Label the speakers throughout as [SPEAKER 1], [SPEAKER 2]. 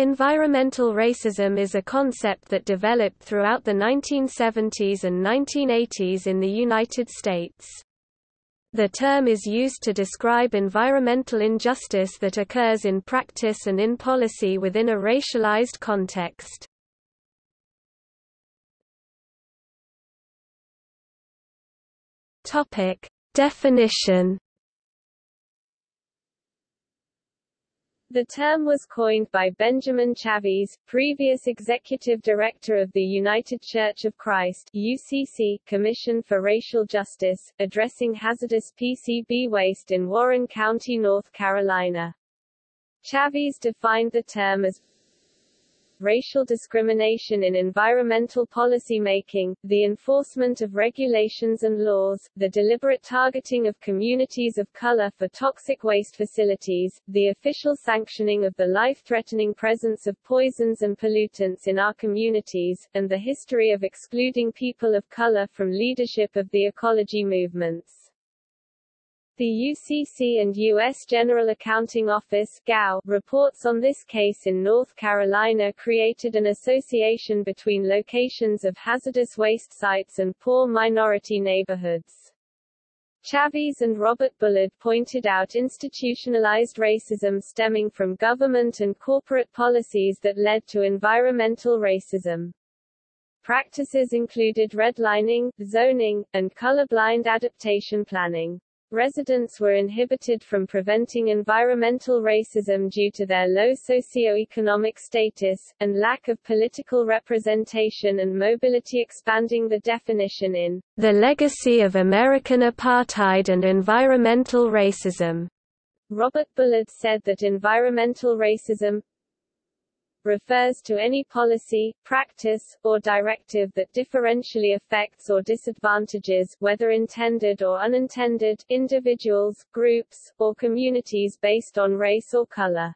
[SPEAKER 1] Environmental racism is a concept that developed throughout the 1970s and 1980s in the United States. The term is used to describe environmental injustice that occurs in practice and in policy within a racialized context. Definition
[SPEAKER 2] The term was coined by Benjamin Chavis, previous executive director of the United Church of Christ UCC Commission for Racial Justice, addressing hazardous PCB waste in Warren County, North Carolina. Chavis defined the term as racial discrimination in environmental policy making, the enforcement of regulations and laws, the deliberate targeting of communities of color for toxic waste facilities, the official sanctioning of the life-threatening presence of poisons and pollutants in our communities, and the history of excluding people of color from leadership of the ecology movements. The UCC and U.S. General Accounting Office GAO, reports on this case in North Carolina created an association between locations of hazardous waste sites and poor minority neighborhoods. Chavis and Robert Bullard pointed out institutionalized racism stemming from government and corporate policies that led to environmental racism. Practices included redlining, zoning, and colorblind adaptation planning. Residents were inhibited from preventing environmental racism due to their low socioeconomic status, and lack of political representation and mobility expanding the definition in
[SPEAKER 1] The Legacy of American Apartheid and Environmental Racism.
[SPEAKER 2] Robert Bullard said that environmental racism, refers to any policy, practice, or directive that differentially affects or disadvantages whether intended or unintended individuals, groups, or communities based on race or color.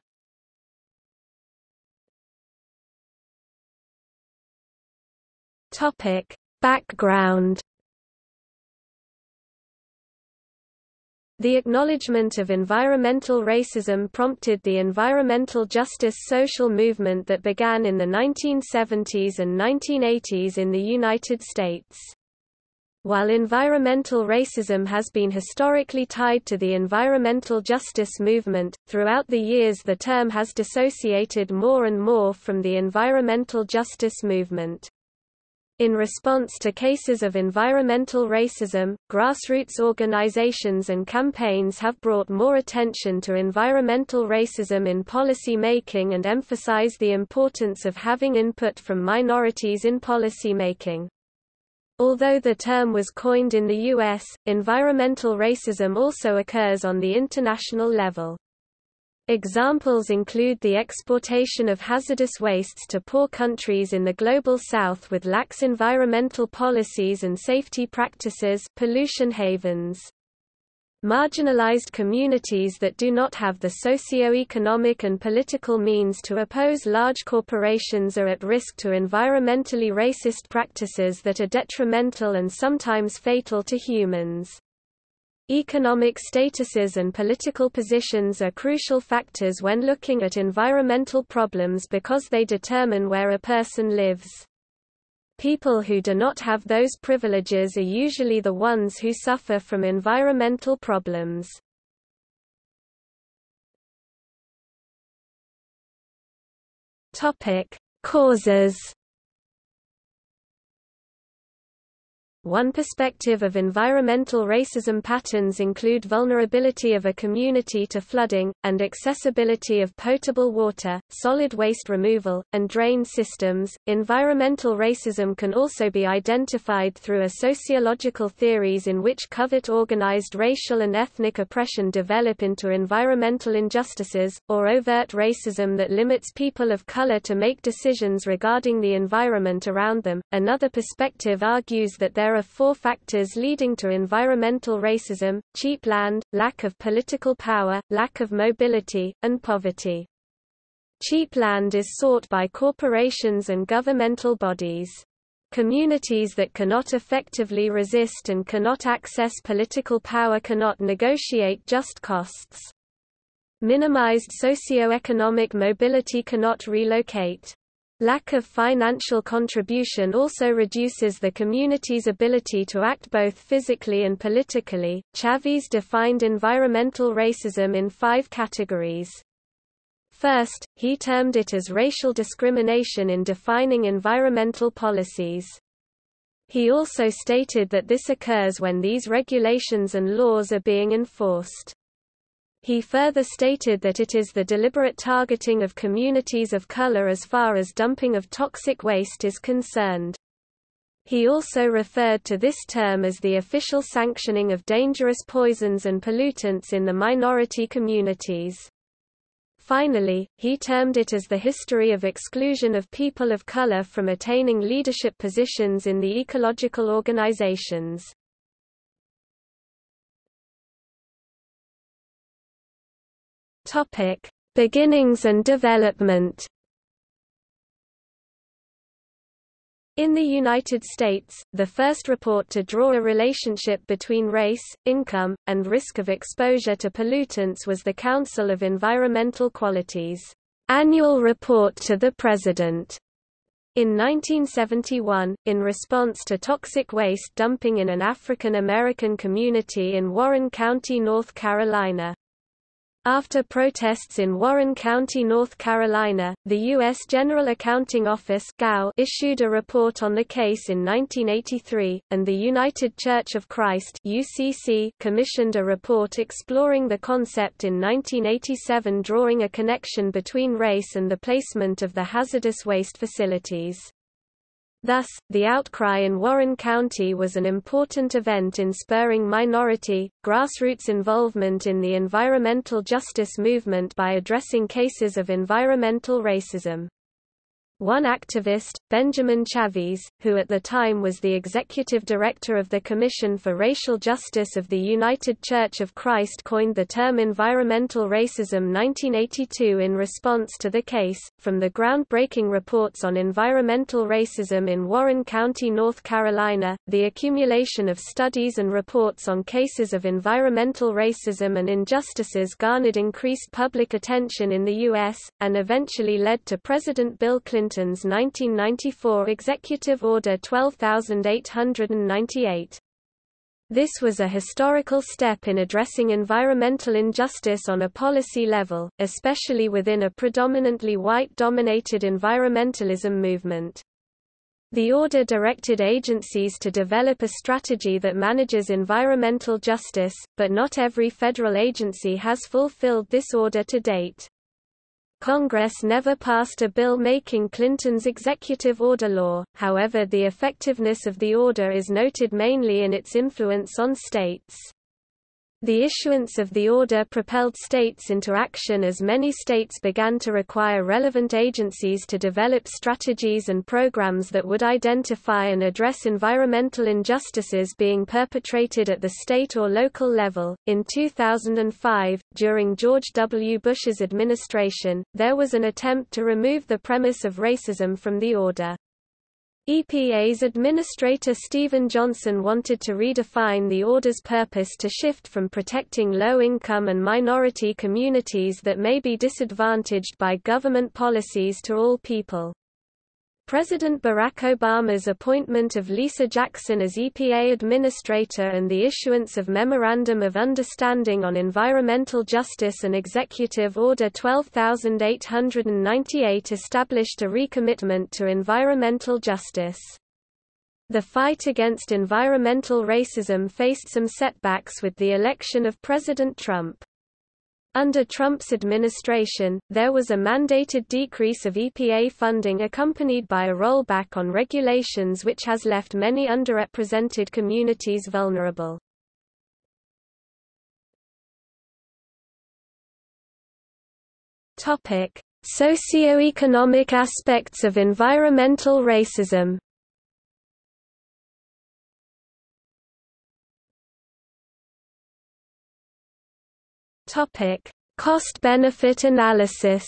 [SPEAKER 1] Topic. Background The acknowledgement of environmental racism prompted the environmental justice social movement that began in the 1970s and 1980s in the United States. While environmental racism has been historically tied to the environmental justice movement, throughout the years the term has dissociated more and more from the environmental justice movement. In response to cases of environmental racism, grassroots organizations and campaigns have brought more attention to environmental racism in policy making and emphasize the importance of having input from minorities in policy making. Although the term was coined in the U.S., environmental racism also occurs on the international level. Examples include the exportation of hazardous wastes to poor countries in the Global South with lax environmental policies and safety practices pollution havens. Marginalized communities that do not have the socio-economic and political means to oppose large corporations are at risk to environmentally racist practices that are detrimental and sometimes fatal to humans. Economic statuses and political positions are crucial factors when looking at environmental problems because they determine where a person lives. People who do not have those privileges are usually the ones who suffer from environmental problems. Causes One perspective of environmental racism patterns include vulnerability of a community to flooding, and accessibility of potable water, solid waste removal, and drain systems. Environmental racism can also be identified through a sociological theories in which covert organized racial and ethnic oppression develop into environmental injustices, or overt racism that limits people of color to make decisions regarding the environment around them. Another perspective argues that there there are four factors leading to environmental racism, cheap land, lack of political power, lack of mobility, and poverty. Cheap land is sought by corporations and governmental bodies. Communities that cannot effectively resist and cannot access political power cannot negotiate just costs. Minimized socio-economic mobility cannot relocate. Lack of financial contribution also reduces the community's ability to act both physically and politically. Chavis defined environmental racism in five categories. First, he termed it as racial discrimination in defining environmental policies. He also stated that this occurs when these regulations and laws are being enforced. He further stated that it is the deliberate targeting of communities of color as far as dumping of toxic waste is concerned. He also referred to this term as the official sanctioning of dangerous poisons and pollutants in the minority communities. Finally, he termed it as the history of exclusion of people of color from attaining leadership positions in the ecological organizations. Topic: Beginnings and development. In the United States, the first report to draw a relationship between race, income, and risk of exposure to pollutants was the Council of Environmental Qualities' annual report to the President. In 1971, in response to toxic waste dumping in an African American community in Warren County, North Carolina, after protests in Warren County, North Carolina, the U.S. General Accounting Office issued a report on the case in 1983, and the United Church of Christ UCC commissioned a report exploring the concept in 1987 drawing a connection between race and the placement of the hazardous waste facilities. Thus, the outcry in Warren County was an important event in spurring minority, grassroots involvement in the environmental justice movement by addressing cases of environmental racism. One activist, Benjamin Chavis, who at the time was the executive director of the Commission for Racial Justice of the United Church of Christ coined the term environmental racism 1982 in response to the case. From the groundbreaking reports on environmental racism in Warren County, North Carolina, the accumulation of studies and reports on cases of environmental racism and injustices garnered increased public attention in the U.S., and eventually led to President Bill Clinton Clinton's 1994 Executive Order 12898. This was a historical step in addressing environmental injustice on a policy level, especially within a predominantly white-dominated environmentalism movement. The order directed agencies to develop a strategy that manages environmental justice, but not every federal agency has fulfilled this order to date. Congress never passed a bill making Clinton's executive order law, however the effectiveness of the order is noted mainly in its influence on states. The issuance of the order propelled states into action as many states began to require relevant agencies to develop strategies and programs that would identify and address environmental injustices being perpetrated at the state or local level. In 2005, during George W. Bush's administration, there was an attempt to remove the premise of racism from the order. EPA's administrator Stephen Johnson wanted to redefine the order's purpose to shift from protecting low-income and minority communities that may be disadvantaged by government policies to all people. President Barack Obama's appointment of Lisa Jackson as EPA Administrator and the issuance of Memorandum of Understanding on Environmental Justice and Executive Order 12898 established a recommitment to environmental justice. The fight against environmental racism faced some setbacks with the election of President Trump. Under Trump's administration, there was a mandated decrease of EPA funding accompanied by a rollback on regulations which has left many underrepresented communities vulnerable. Topic: Socioeconomic aspects of environmental racism Topic: Cost-benefit analysis.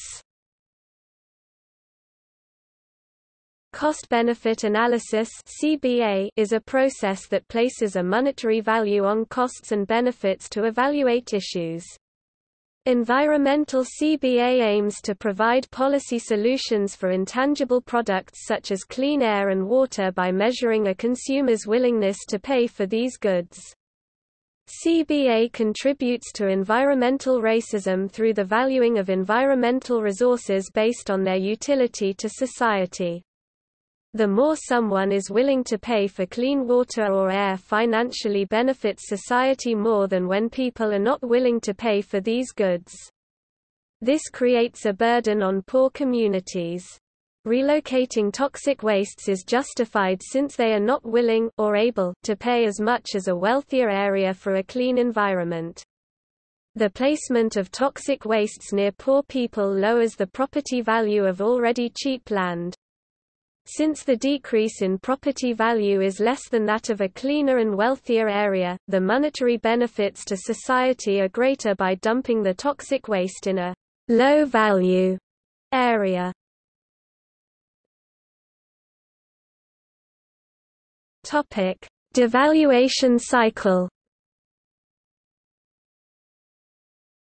[SPEAKER 1] Cost-benefit analysis (CBA) is a process that places a monetary value on costs and benefits to evaluate issues. Environmental CBA aims to provide policy solutions for intangible products such as clean air and water by measuring a consumer's willingness to pay for these goods. CBA contributes to environmental racism through the valuing of environmental resources based on their utility to society. The more someone is willing to pay for clean water or air financially benefits society more than when people are not willing to pay for these goods. This creates a burden on poor communities. Relocating toxic wastes is justified since they are not willing or able to pay as much as a wealthier area for a clean environment. The placement of toxic wastes near poor people lowers the property value of already cheap land. Since the decrease in property value is less than that of a cleaner and wealthier area, the monetary benefits to society are greater by dumping the toxic waste in a low-value area. Topic: Devaluation cycle.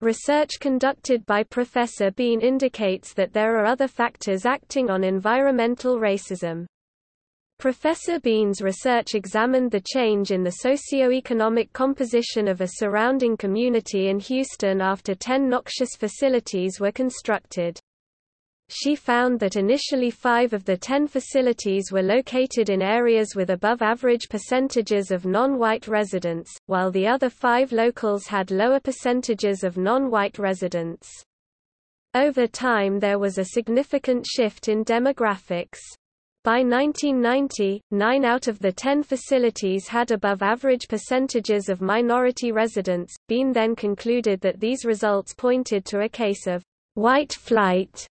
[SPEAKER 1] Research conducted by Professor Bean indicates that there are other factors acting on environmental racism. Professor Bean's research examined the change in the socio-economic composition of a surrounding community in Houston after 10 noxious facilities were constructed she found that initially five of the ten facilities were located in areas with above-average percentages of non-white residents, while the other five locals had lower percentages of non-white residents. Over time there was a significant shift in demographics. By 1990, nine out of the ten facilities had above-average percentages of minority residents. Bean then concluded that these results pointed to a case of white flight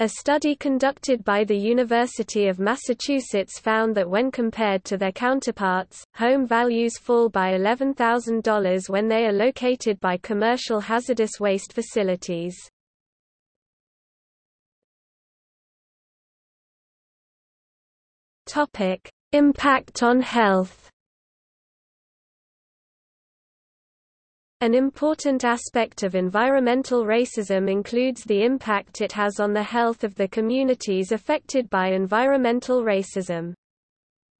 [SPEAKER 1] a study conducted by the University of Massachusetts found that when compared to their counterparts, home values fall by $11,000 when they are located by commercial hazardous waste facilities. Impact on health An important aspect of environmental racism includes the impact it has on the health of the communities affected by environmental racism.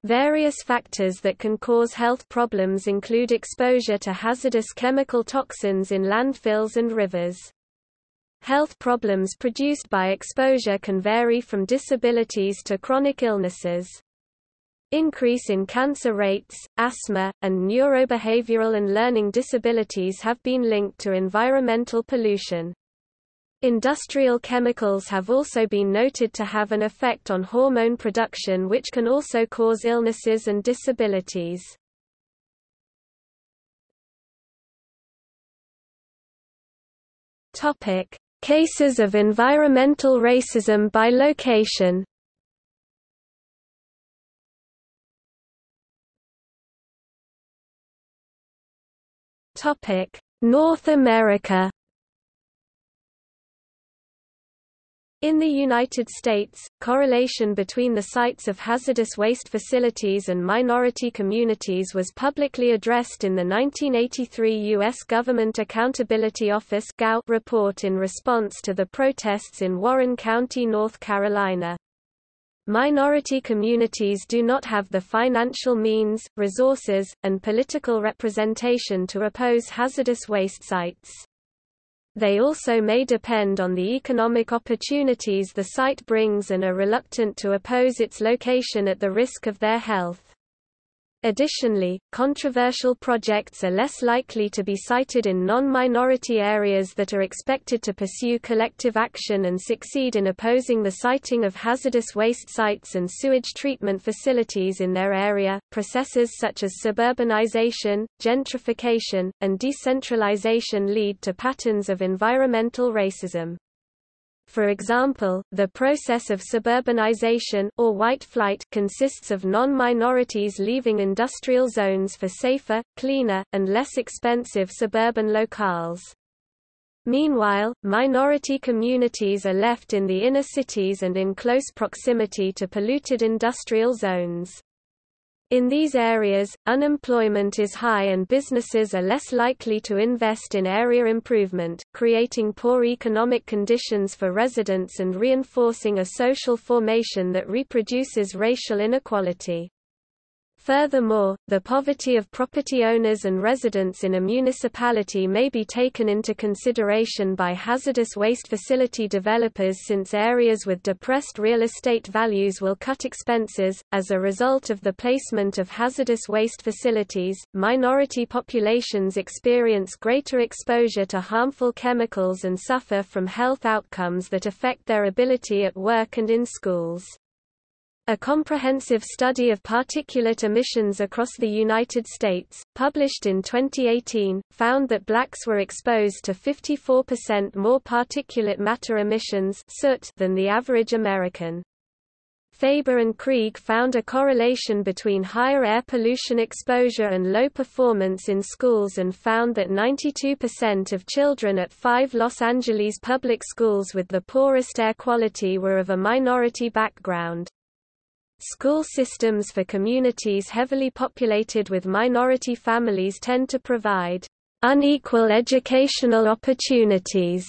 [SPEAKER 1] Various factors that can cause health problems include exposure to hazardous chemical toxins in landfills and rivers. Health problems produced by exposure can vary from disabilities to chronic illnesses. Increase in cancer rates, asthma, and neurobehavioral and learning disabilities have been linked to environmental pollution. Industrial chemicals have also been noted to have an effect on hormone production which can also cause illnesses and disabilities. Cases of environmental racism by location Topic: North America. In the United States, correlation between the sites of hazardous waste facilities and minority communities was publicly addressed in the 1983 U.S. Government Accountability Office report in response to the protests in Warren County, North Carolina. Minority communities do not have the financial means, resources, and political representation to oppose hazardous waste sites. They also may depend on the economic opportunities the site brings and are reluctant to oppose its location at the risk of their health. Additionally, controversial projects are less likely to be sited in non-minority areas that are expected to pursue collective action and succeed in opposing the siting of hazardous waste sites and sewage treatment facilities in their area. Processes such as suburbanization, gentrification, and decentralization lead to patterns of environmental racism. For example, the process of suburbanization or white flight consists of non-minorities leaving industrial zones for safer, cleaner, and less expensive suburban locales. Meanwhile, minority communities are left in the inner cities and in close proximity to polluted industrial zones. In these areas, unemployment is high and businesses are less likely to invest in area improvement, creating poor economic conditions for residents and reinforcing a social formation that reproduces racial inequality. Furthermore, the poverty of property owners and residents in a municipality may be taken into consideration by hazardous waste facility developers since areas with depressed real estate values will cut expenses. As a result of the placement of hazardous waste facilities, minority populations experience greater exposure to harmful chemicals and suffer from health outcomes that affect their ability at work and in schools. A comprehensive study of particulate emissions across the United States, published in 2018, found that blacks were exposed to 54% more particulate matter emissions soot than the average American. Faber and Krieg found a correlation between higher air pollution exposure and low performance in schools and found that 92% of children at five Los Angeles public schools with the poorest air quality were of a minority background. School systems for communities heavily populated with minority families tend to provide unequal educational opportunities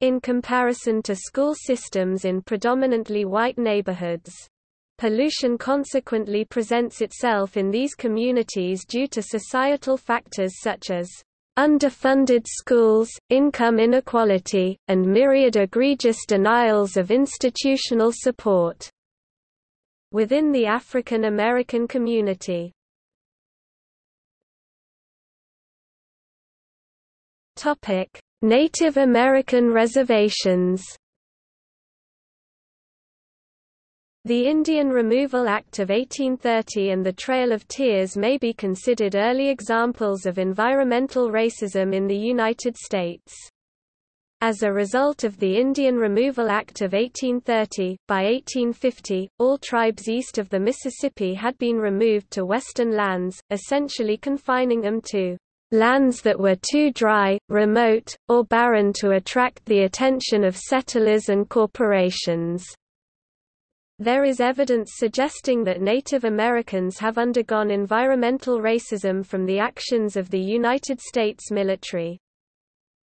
[SPEAKER 1] in comparison to school systems in predominantly white neighborhoods. Pollution consequently presents itself in these communities due to societal factors such as underfunded schools, income inequality, and myriad egregious denials of institutional support within the African American community. Topic: Native American reservations. The Indian Removal Act of 1830 and the Trail of Tears may be considered early examples of environmental racism in the United States. As a result of the Indian Removal Act of 1830, by 1850, all tribes east of the Mississippi had been removed to western lands, essentially confining them to lands that were too dry, remote, or barren to attract the attention of settlers and corporations. There is evidence suggesting that Native Americans have undergone environmental racism from the actions of the United States military.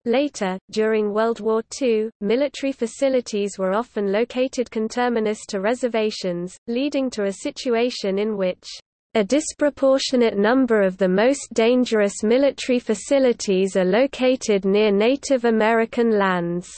[SPEAKER 1] Later, during World War II, military facilities were often located conterminous to reservations, leading to a situation in which a disproportionate number of the most dangerous military facilities are located near Native American lands.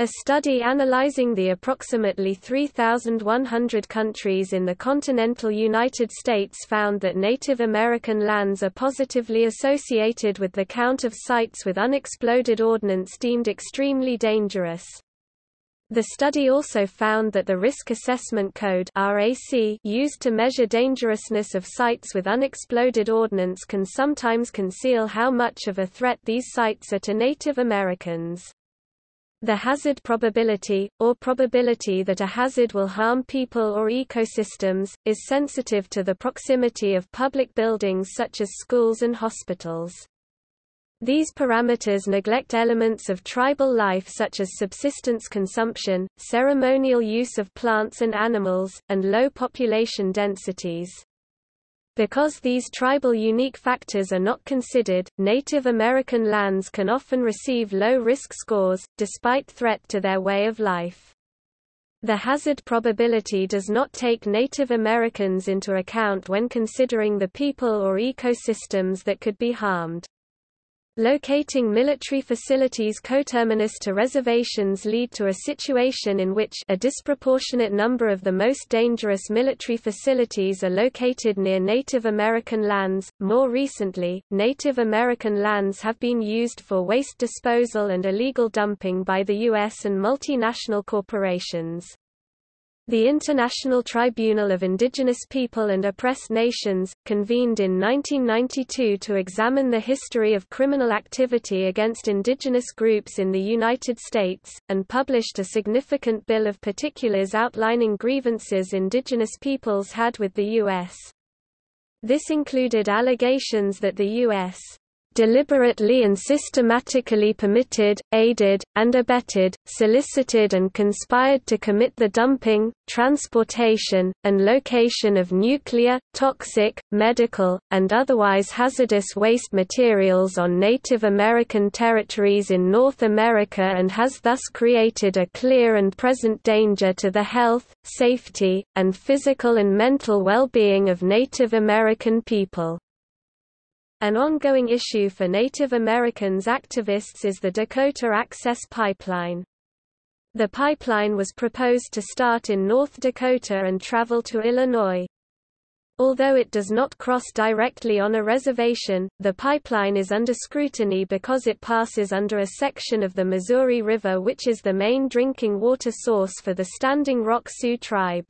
[SPEAKER 1] A study analyzing the approximately 3,100 countries in the continental United States found that Native American lands are positively associated with the count of sites with unexploded ordnance deemed extremely dangerous. The study also found that the Risk Assessment Code used to measure dangerousness of sites with unexploded ordnance can sometimes conceal how much of a threat these sites are to Native Americans. The hazard probability, or probability that a hazard will harm people or ecosystems, is sensitive to the proximity of public buildings such as schools and hospitals. These parameters neglect elements of tribal life such as subsistence consumption, ceremonial use of plants and animals, and low population densities. Because these tribal unique factors are not considered, Native American lands can often receive low-risk scores, despite threat to their way of life. The hazard probability does not take Native Americans into account when considering the people or ecosystems that could be harmed. Locating military facilities coterminous to reservations lead to a situation in which a disproportionate number of the most dangerous military facilities are located near Native American lands. More recently, Native American lands have been used for waste disposal and illegal dumping by the U.S. and multinational corporations. The International Tribunal of Indigenous People and Oppressed Nations, convened in 1992 to examine the history of criminal activity against indigenous groups in the United States, and published a significant bill of particulars outlining grievances indigenous peoples had with the U.S. This included allegations that the U.S deliberately and systematically permitted, aided, and abetted, solicited and conspired to commit the dumping, transportation, and location of nuclear, toxic, medical, and otherwise hazardous waste materials on Native American territories in North America and has thus created a clear and present danger to the health, safety, and physical and mental well-being of Native American people. An ongoing issue for Native Americans activists is the Dakota Access Pipeline. The pipeline was proposed to start in North Dakota and travel to Illinois. Although it does not cross directly on a reservation, the pipeline is under scrutiny because it passes under a section of the Missouri River which is the main drinking water source for the Standing Rock Sioux tribe.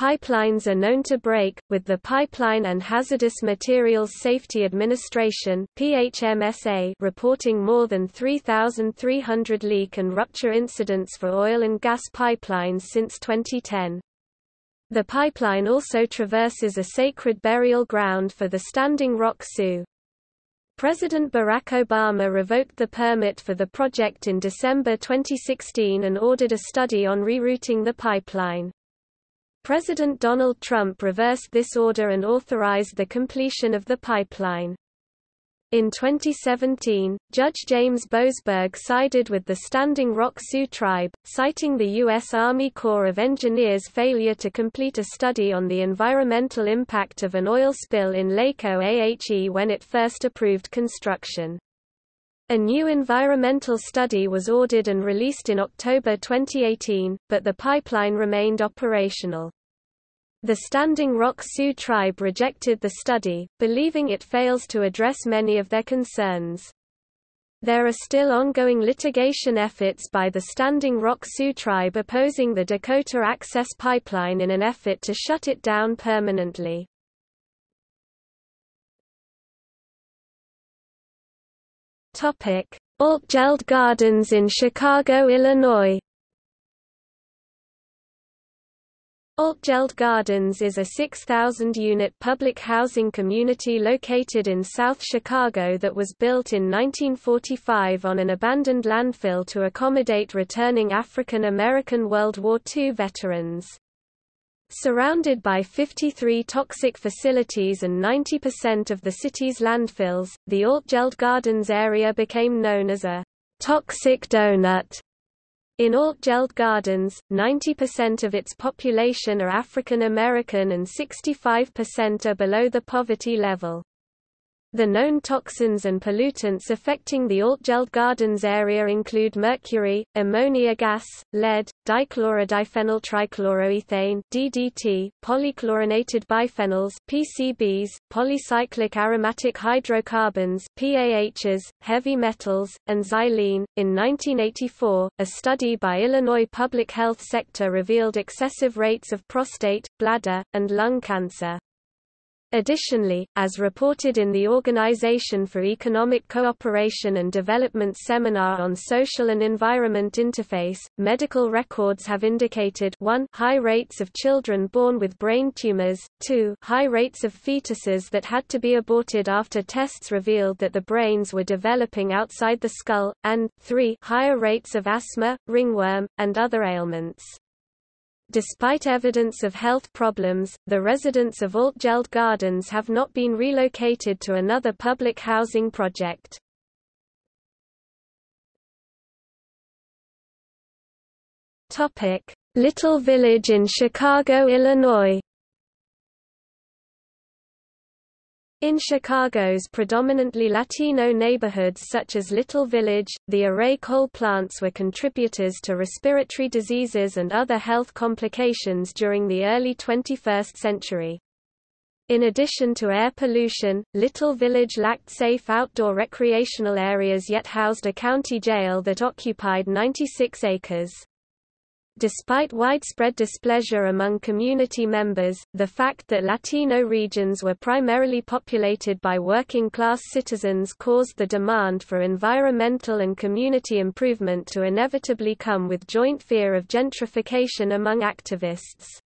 [SPEAKER 1] Pipelines are known to break, with the Pipeline and Hazardous Materials Safety Administration PHMSA reporting more than 3,300 leak and rupture incidents for oil and gas pipelines since 2010. The pipeline also traverses a sacred burial ground for the Standing Rock Sioux. President Barack Obama revoked the permit for the project in December 2016 and ordered a study on rerouting the pipeline. President Donald Trump reversed this order and authorized the completion of the pipeline. In 2017, Judge James Boasberg sided with the Standing Rock Sioux tribe, citing the U.S. Army Corps of Engineers' failure to complete a study on the environmental impact of an oil spill in Lake Oahe when it first approved construction. A new environmental study was ordered and released in October 2018, but the pipeline remained operational. The Standing Rock Sioux tribe rejected the study, believing it fails to address many of their concerns. There are still ongoing litigation efforts by the Standing Rock Sioux tribe opposing the Dakota Access Pipeline in an effort to shut it down permanently. Altgeld Gardens in Chicago, Illinois Altgeld Gardens is a 6,000-unit public housing community located in South Chicago that was built in 1945 on an abandoned landfill to accommodate returning African American World War II veterans. Surrounded by 53 toxic facilities and 90% of the city's landfills, the Altgeld Gardens area became known as a toxic donut. In Altgeld Gardens, 90% of its population are African American and 65% are below the poverty level. The known toxins and pollutants affecting the Altgeld Gardens area include mercury, ammonia gas, lead, dichlorodiphenyl trichloroethane (DDT), polychlorinated biphenyls (PCBs), polycyclic aromatic hydrocarbons (PAHs), heavy metals, and xylene. In 1984, a study by Illinois Public Health Sector revealed excessive rates of prostate, bladder, and lung cancer. Additionally, as reported in the Organization for Economic Cooperation and Development seminar on Social and Environment Interface, medical records have indicated 1 high rates of children born with brain tumors, 2 high rates of fetuses that had to be aborted after tests revealed that the brains were developing outside the skull, and 3 higher rates of asthma, ringworm, and other ailments. Despite evidence of health problems, the residents of Altgeld Gardens have not been relocated to another public housing project. Little Village in Chicago, Illinois In Chicago's predominantly Latino neighborhoods such as Little Village, the array coal plants were contributors to respiratory diseases and other health complications during the early 21st century. In addition to air pollution, Little Village lacked safe outdoor recreational areas yet housed a county jail that occupied 96 acres. Despite widespread displeasure among community members, the fact that Latino regions were primarily populated by working-class citizens caused the demand for environmental and community improvement to inevitably come with joint fear of gentrification among activists.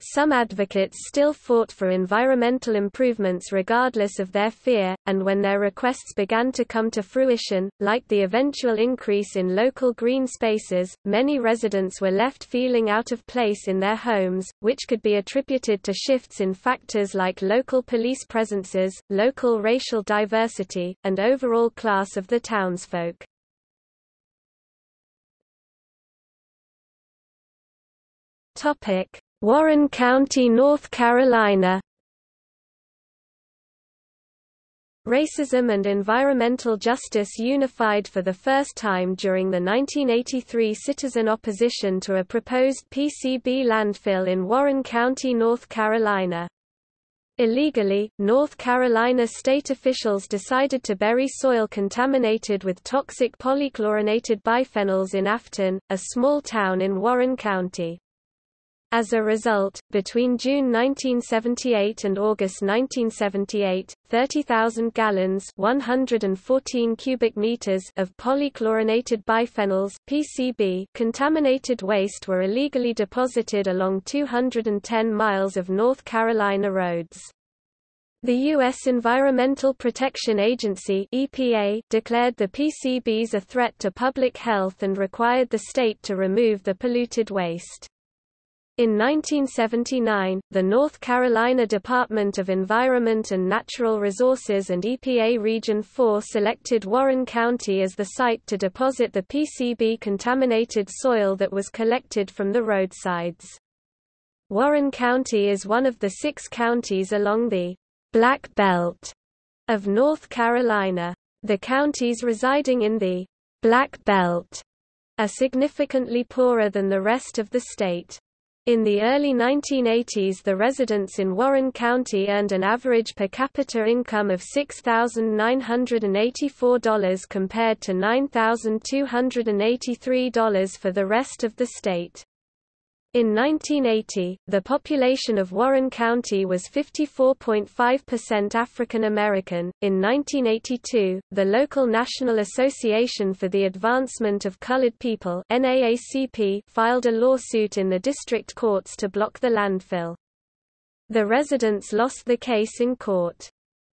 [SPEAKER 1] Some advocates still fought for environmental improvements regardless of their fear, and when their requests began to come to fruition, like the eventual increase in local green spaces, many residents were left feeling out of place in their homes, which could be attributed to shifts in factors like local police presences, local racial diversity, and overall class of the townsfolk. Topic Warren County, North Carolina Racism and environmental justice unified for the first time during the 1983 citizen opposition to a proposed PCB landfill in Warren County, North Carolina. Illegally, North Carolina state officials decided to bury soil contaminated with toxic polychlorinated biphenyls in Afton, a small town in Warren County. As a result, between June 1978 and August 1978, 30,000 gallons 114 cubic meters of polychlorinated biphenyls PCB contaminated waste were illegally deposited along 210 miles of North Carolina roads. The U.S. Environmental Protection Agency EPA declared the PCBs a threat to public health and required the state to remove the polluted waste. In 1979, the North Carolina Department of Environment and Natural Resources and EPA Region 4 selected Warren County as the site to deposit the PCB-contaminated soil that was collected from the roadsides. Warren County is one of the six counties along the Black Belt of North Carolina. The counties residing in the Black Belt are significantly poorer than the rest of the state. In the early 1980s the residents in Warren County earned an average per capita income of $6,984 compared to $9,283 for the rest of the state. In 1980, the population of Warren County was 54.5% African American. In 1982, the local National Association for the Advancement of Colored People (NAACP) filed a lawsuit in the district courts to block the landfill. The residents lost the case in court.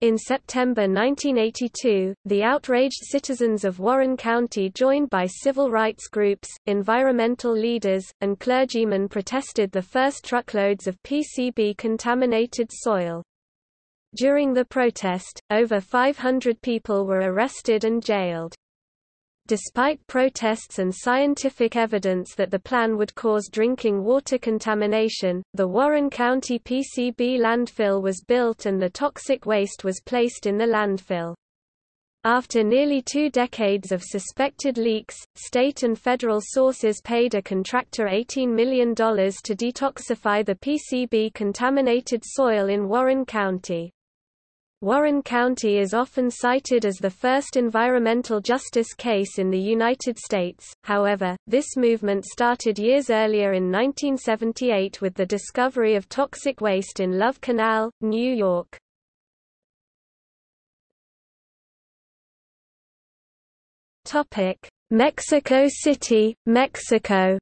[SPEAKER 1] In September 1982, the outraged citizens of Warren County joined by civil rights groups, environmental leaders, and clergymen protested the first truckloads of PCB-contaminated soil. During the protest, over 500 people were arrested and jailed. Despite protests and scientific evidence that the plan would cause drinking water contamination, the Warren County PCB landfill was built and the toxic waste was placed in the landfill. After nearly two decades of suspected leaks, state and federal sources paid a contractor $18 million to detoxify the PCB-contaminated soil in Warren County. Warren County is often cited as the first environmental justice case in the United States, however, this movement started years earlier in 1978 with the discovery of toxic waste in Love Canal, New York. Mexico City, Mexico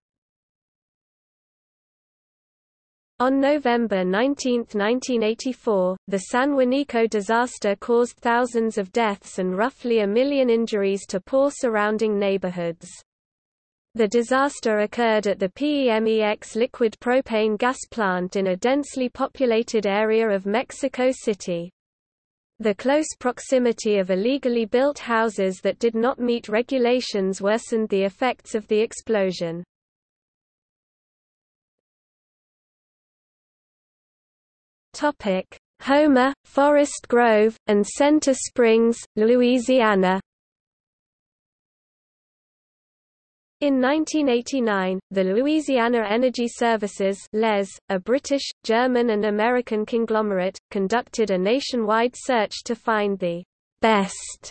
[SPEAKER 1] On November 19, 1984, the San Juanico disaster caused thousands of deaths and roughly a million injuries to poor surrounding neighborhoods. The disaster occurred at the PEMEX liquid propane gas plant in a densely populated area of Mexico City. The close proximity of illegally built houses that did not meet regulations worsened the effects of the explosion. Topic: Homer, Forest Grove, and Center Springs, Louisiana. In 1989, the Louisiana Energy Services LES, a British, German and American conglomerate, conducted a nationwide search to find the best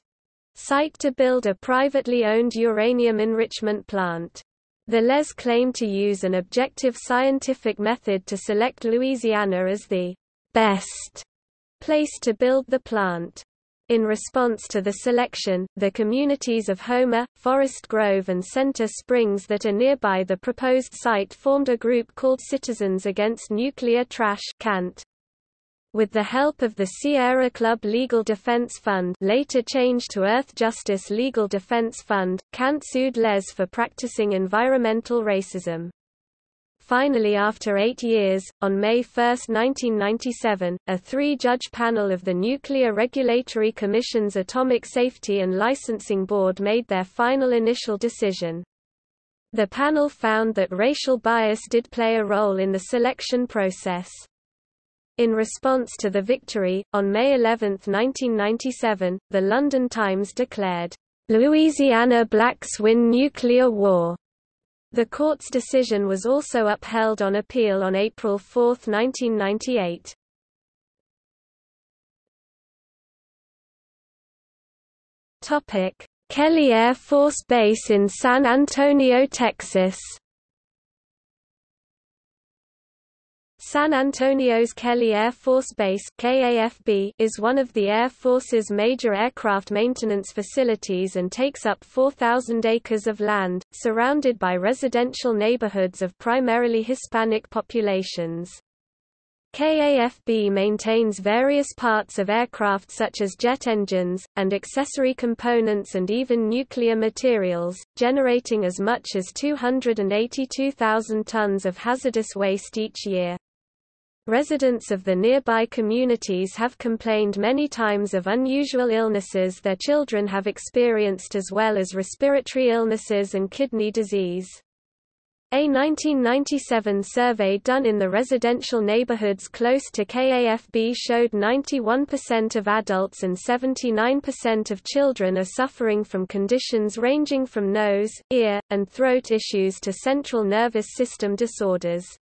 [SPEAKER 1] site to build a privately owned uranium enrichment plant. The LES claimed to use an objective scientific method to select Louisiana as the best place to build the plant. In response to the selection, the communities of Homer, Forest Grove and Center Springs that are nearby the proposed site formed a group called Citizens Against Nuclear Trash CANT. With the help of the Sierra Club Legal Defense Fund later changed to Earth Justice Legal Defense Fund, CANT sued Les for practicing environmental racism. Finally after eight years, on May 1, 1997, a three-judge panel of the Nuclear Regulatory Commission's Atomic Safety and Licensing Board made their final initial decision. The panel found that racial bias did play a role in the selection process. In response to the victory, on May 11, 1997, the London Times declared, "...Louisiana blacks win nuclear war." The court's decision was also upheld on appeal on April 4, 1998. Topic: Kelly Air Force Base in San Antonio, Texas. San Antonio's Kelly Air Force Base KAFB is one of the Air Force's major aircraft maintenance facilities and takes up 4,000 acres of land, surrounded by residential neighborhoods of primarily Hispanic populations. KAFB maintains various parts of aircraft such as jet engines, and accessory components and even nuclear materials, generating as much as 282,000 tons of hazardous waste each year. Residents of the nearby communities have complained many times of unusual illnesses their children have experienced as well as respiratory illnesses and kidney disease. A 1997 survey done in the residential neighborhoods close to KAFB showed 91% of adults and 79% of children are suffering from conditions ranging from nose, ear, and throat issues to central nervous system disorders.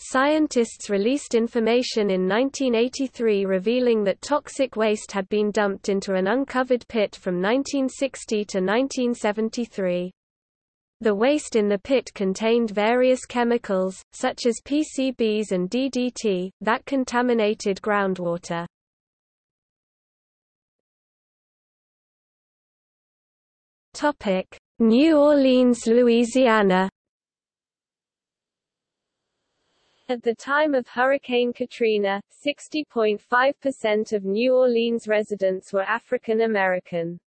[SPEAKER 1] Scientists released information in 1983 revealing that toxic waste had been dumped into an uncovered pit from 1960 to 1973. The waste in the pit contained various chemicals, such as PCBs and DDT, that contaminated groundwater. New Orleans, Louisiana
[SPEAKER 2] At the time of Hurricane Katrina, 60.5% of New Orleans residents were African American.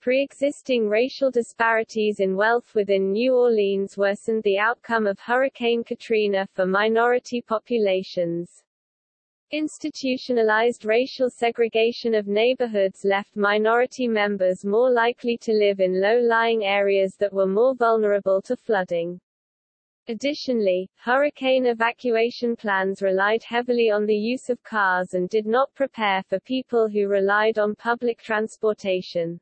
[SPEAKER 2] Pre-existing racial disparities in wealth within New Orleans worsened the outcome of Hurricane Katrina for minority populations. Institutionalized racial segregation of neighborhoods left minority members more likely to live in low-lying areas that were more vulnerable to flooding. Additionally, hurricane evacuation plans relied heavily on the use of cars and did not prepare for people who relied on public transportation.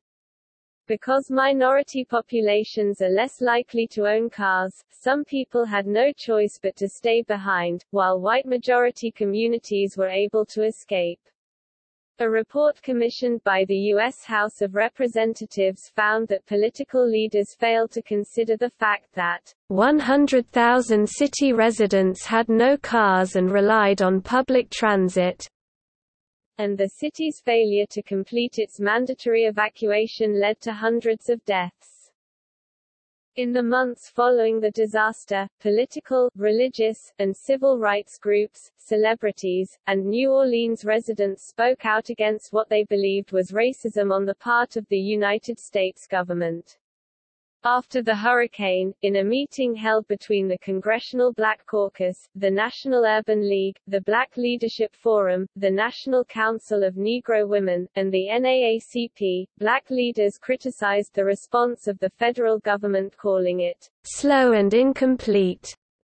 [SPEAKER 2] Because minority populations are less likely to own cars, some people had no choice but to stay behind, while white majority communities were able to escape. A report commissioned by the U.S. House of Representatives found that political leaders failed to consider the fact that
[SPEAKER 1] 100,000 city residents had no cars and relied on public transit,
[SPEAKER 2] and the city's failure to complete its mandatory evacuation led to hundreds of deaths. In the months following the disaster, political, religious, and civil rights groups, celebrities, and New Orleans residents spoke out against what they believed was racism on the part of the United States government. After the hurricane, in a meeting held between the Congressional Black Caucus, the National Urban League, the Black Leadership Forum, the National Council of Negro Women, and the NAACP, black leaders criticized the response of the federal government calling it
[SPEAKER 1] slow and incomplete,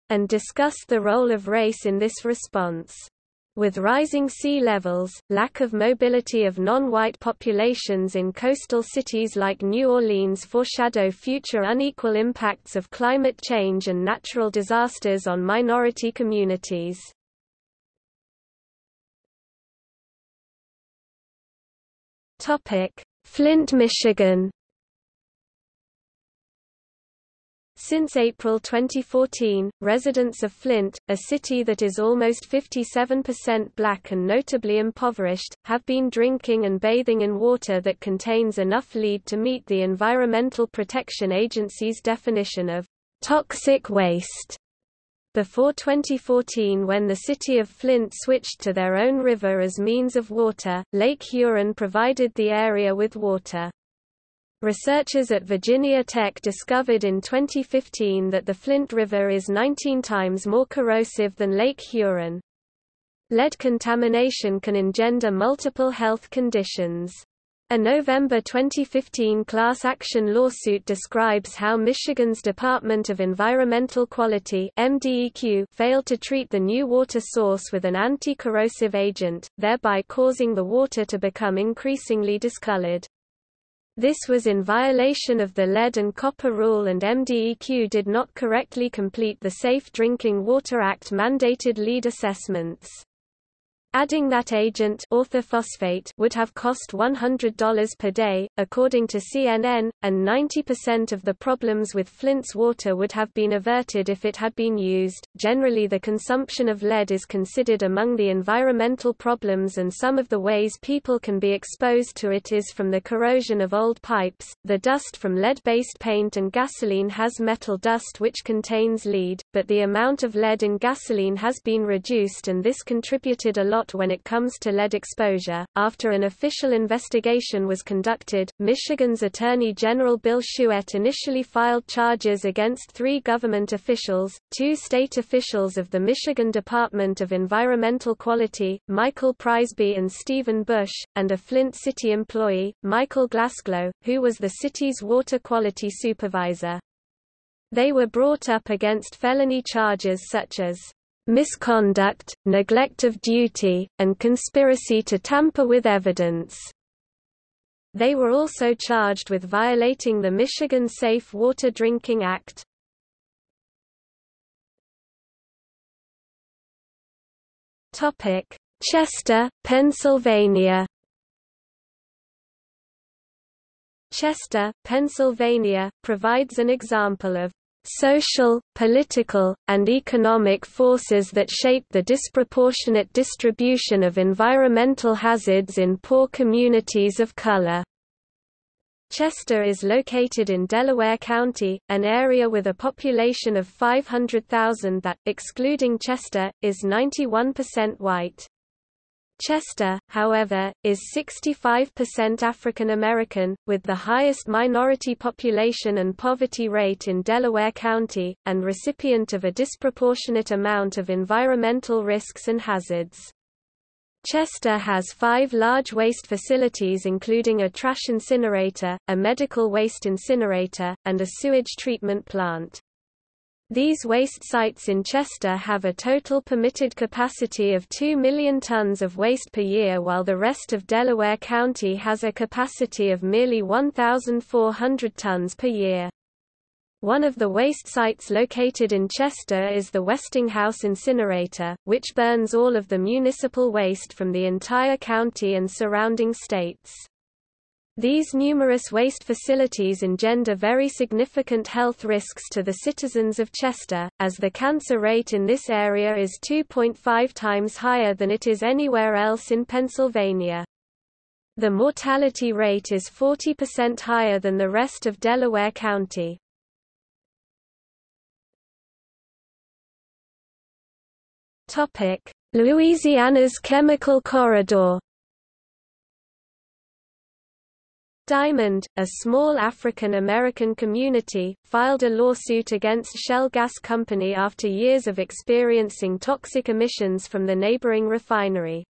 [SPEAKER 1] and discussed the role of race in this response. With rising sea levels, lack of mobility of non-white populations in coastal cities like New Orleans foreshadow future unequal impacts of climate change and natural disasters on minority communities. Flint, Michigan Since April 2014, residents of Flint, a city that is almost 57% black and notably impoverished, have been drinking and bathing in water that contains enough lead to meet the Environmental Protection Agency's definition of toxic waste. Before 2014 when the city of Flint switched to their own river as means of water, Lake Huron provided the area with water. Researchers at Virginia Tech discovered in 2015 that the Flint River is 19 times more corrosive than Lake Huron. Lead contamination can engender multiple health conditions. A November 2015 class action lawsuit describes how Michigan's Department of Environmental Quality MDEQ failed to treat the new water source with an anti-corrosive agent, thereby causing the water to become increasingly discolored. This was in violation of the Lead and Copper Rule and MDEQ did not correctly complete the Safe Drinking Water Act mandated lead assessments. Adding that agent orthophosphate would have cost $100 per day, according to CNN, and 90% of the problems with Flint's water would have been averted if it had been used. Generally, the consumption of lead is considered among the environmental problems, and some of the ways people can be exposed to it is from the corrosion of old pipes. The dust from lead based paint and gasoline has metal dust which contains lead, but the amount of lead in gasoline has been reduced, and this contributed a lot when it comes to lead exposure. After an official investigation was conducted, Michigan's Attorney General Bill Schuette initially filed charges against three government officials, two state officials of the Michigan Department of Environmental Quality, Michael Prysby and Stephen Busch, and a Flint City employee, Michael Glasgow, who was the city's water quality supervisor. They were brought up against felony charges such as misconduct, neglect of duty, and conspiracy to tamper with evidence. They were also charged with violating the Michigan Safe Water Drinking Act. Chester, Pennsylvania Chester, Pennsylvania, provides an example of social, political, and economic forces that shape the disproportionate distribution of environmental hazards in poor communities of color. Chester is located in Delaware County, an area with a population of 500,000 that, excluding Chester, is 91% white. Chester, however, is 65% African American, with the highest minority population and poverty rate in Delaware County, and recipient of a disproportionate amount of environmental risks and hazards. Chester has five large waste facilities including a trash incinerator, a medical waste incinerator, and a sewage treatment plant. These waste sites in Chester have a total permitted capacity of 2 million tons of waste per year while the rest of Delaware County has a capacity of merely 1,400 tons per year. One of the waste sites located in Chester is the Westinghouse incinerator, which burns all of the municipal waste from the entire county and surrounding states. These numerous waste facilities engender very significant health risks to the citizens of Chester, as the cancer rate in this area is 2.5 times higher than it is anywhere else in Pennsylvania. The mortality rate is 40% higher than the rest of Delaware County. Louisiana's chemical corridor Diamond, a small African-American community, filed a lawsuit against Shell Gas Company after years of experiencing toxic emissions from the neighboring refinery.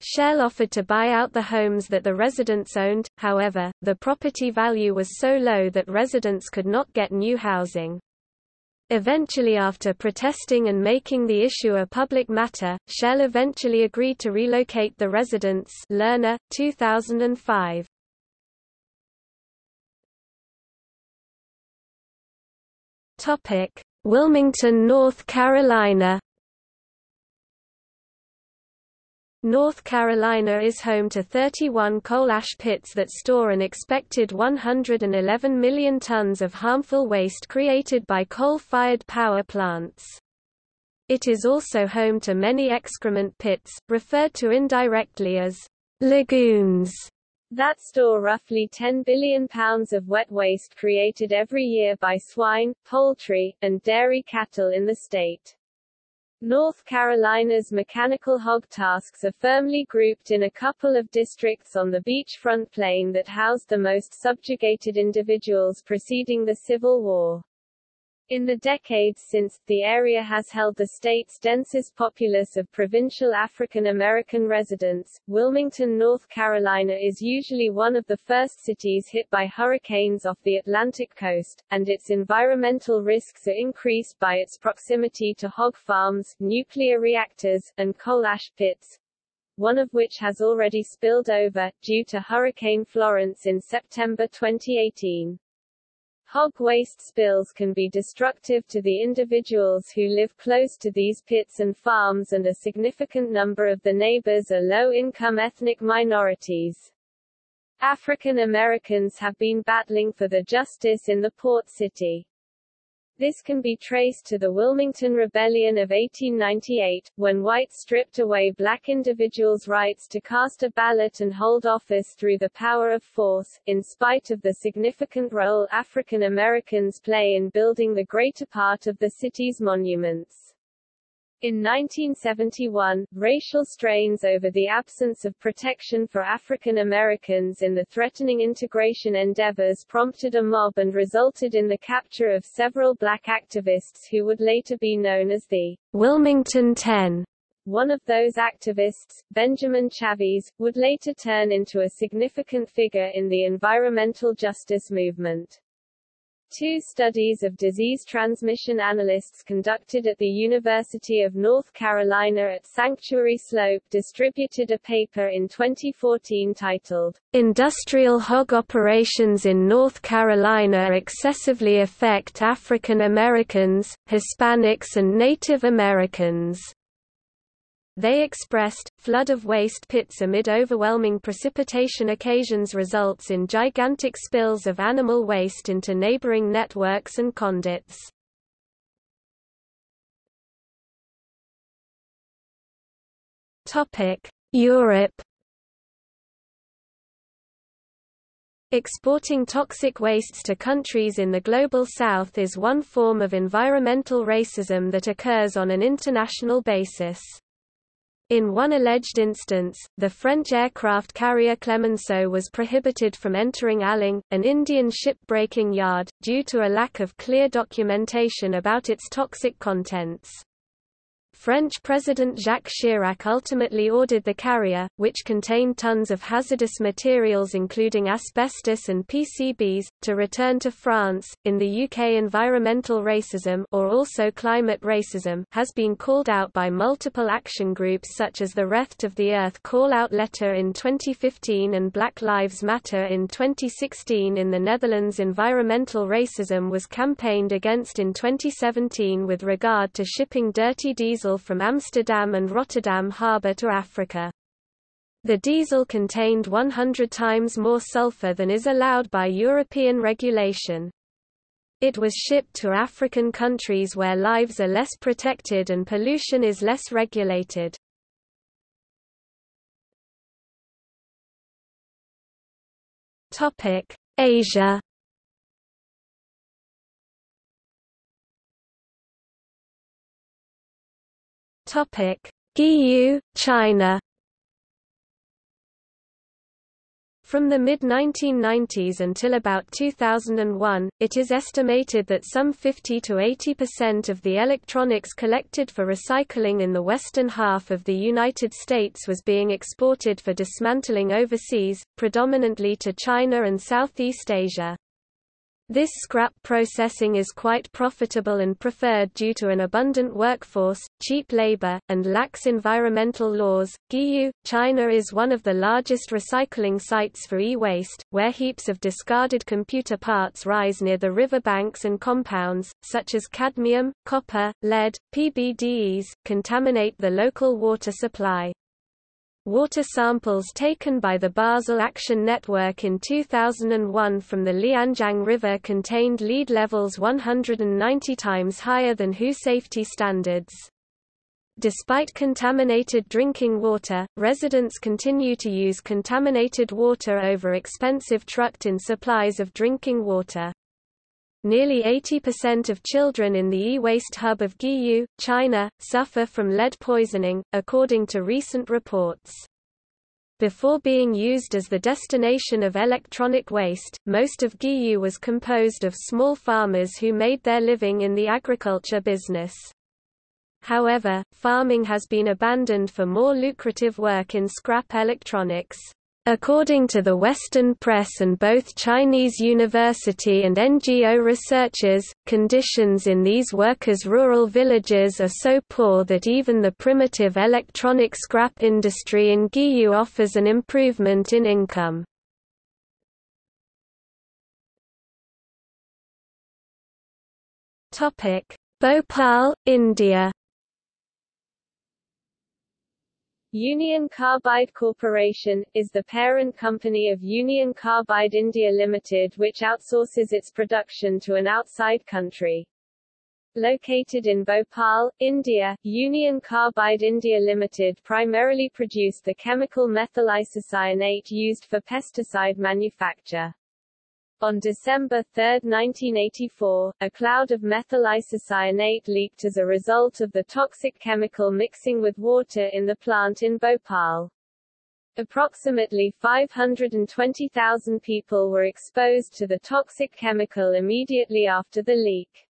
[SPEAKER 1] Shell offered to buy out the homes that the residents owned, however, the property value was so low that residents could not get new housing. Eventually after protesting and making the issue a public matter, Shell eventually agreed to relocate the residents Lerner, 2005. Topic: Wilmington, North Carolina. North Carolina is home to 31 coal ash pits that store an expected 111 million tons of harmful waste created by coal-fired power plants. It is also home to many excrement pits, referred to indirectly as lagoons,
[SPEAKER 2] that store roughly 10 billion pounds of wet waste created every year by swine, poultry, and dairy cattle in the state. North Carolina's mechanical hog tasks are firmly grouped in a couple of districts on the beachfront plain that housed the most subjugated individuals preceding the Civil War. In the decades since, the area has held the state's densest populace of provincial African American residents. Wilmington, North Carolina is usually one of the first cities hit by hurricanes off the Atlantic coast, and its environmental risks are increased by its proximity to hog farms, nuclear reactors, and coal ash pits, one of which has already spilled over, due to Hurricane Florence in September 2018. Hog waste spills can be destructive to the individuals who live close to these pits and farms and a significant number of the neighbors are low-income ethnic minorities. African Americans have been battling for the justice in the port city. This can be traced to the Wilmington Rebellion of 1898, when whites stripped away black individuals' rights to cast a ballot and hold office through the power of force, in spite of the significant role African Americans play in building the greater part of the city's monuments. In 1971, racial strains over the absence of protection for African Americans in the threatening integration endeavors prompted a mob and resulted in the capture of several black activists who would later be known as the
[SPEAKER 1] Wilmington Ten.
[SPEAKER 2] One of those activists, Benjamin Chavis, would later turn into a significant figure in the environmental justice movement. Two studies of disease transmission analysts conducted at the University of North Carolina at Sanctuary Slope distributed a paper in 2014 titled,
[SPEAKER 1] Industrial Hog Operations in North Carolina Excessively Affect African Americans, Hispanics and Native Americans. They expressed, flood of waste pits amid overwhelming precipitation occasions results in gigantic spills of animal waste into neighboring networks and conduits. Europe Exporting toxic wastes to countries in the Global South is one form of environmental racism that occurs on an international basis. In one alleged instance, the French aircraft carrier Clemenceau was prohibited from entering Alang, an Indian ship-breaking yard, due to a lack of clear documentation about its toxic contents. French President Jacques Chirac ultimately ordered the carrier, which contained tons of hazardous materials including asbestos and PCBs, to return to France. In the UK, environmental racism or also climate racism has been called out by multiple action groups such as the Wretched of the Earth call-out letter in 2015 and Black Lives Matter in 2016. In the Netherlands, environmental racism was campaigned against in 2017 with regard to shipping dirty diesel diesel from Amsterdam and Rotterdam harbour to Africa. The diesel contained 100 times more sulfur than is allowed by European regulation. It was shipped to African countries where lives are less protected and pollution is less regulated. Asia Topic: Guiyu, China. From the mid-1990s until about 2001, it is estimated that some 50 to 80% of the electronics collected for recycling in the western half of the United States was being exported for dismantling overseas, predominantly to China and Southeast Asia. This scrap processing is quite profitable and preferred due to an abundant workforce, cheap labor, and lax environmental laws. Guiyu, China is one of the largest recycling sites for e-waste, where heaps of discarded computer parts rise near the riverbanks and compounds, such as cadmium, copper, lead, PBDEs, contaminate the local water supply. Water samples taken by the Basel Action Network in 2001 from the Lianjiang River contained lead levels 190 times higher than WHO safety standards. Despite contaminated drinking water, residents continue to use contaminated water over expensive trucked-in supplies of drinking water. Nearly 80% of children in the e-waste hub of Guiyu, China, suffer from lead poisoning, according to recent reports. Before being used as the destination of electronic waste, most of Guiyu was composed of small farmers who made their living in the agriculture business. However, farming has been abandoned for more lucrative work in scrap electronics. According to the Western press and both Chinese university and NGO researchers, conditions in these workers' rural villages are so poor that even the primitive electronic scrap industry in Guiyu offers an improvement in income. Bhopal, India
[SPEAKER 2] Union Carbide Corporation, is the parent company of Union Carbide India Limited which outsources its production to an outside country. Located in Bhopal, India, Union Carbide India Limited primarily produced the chemical methyl isocyanate used for pesticide manufacture. On December 3, 1984, a cloud of methyl isocyanate leaked as a result of the toxic chemical mixing with water in the plant in Bhopal. Approximately 520,000 people were exposed to the toxic chemical immediately after the leak.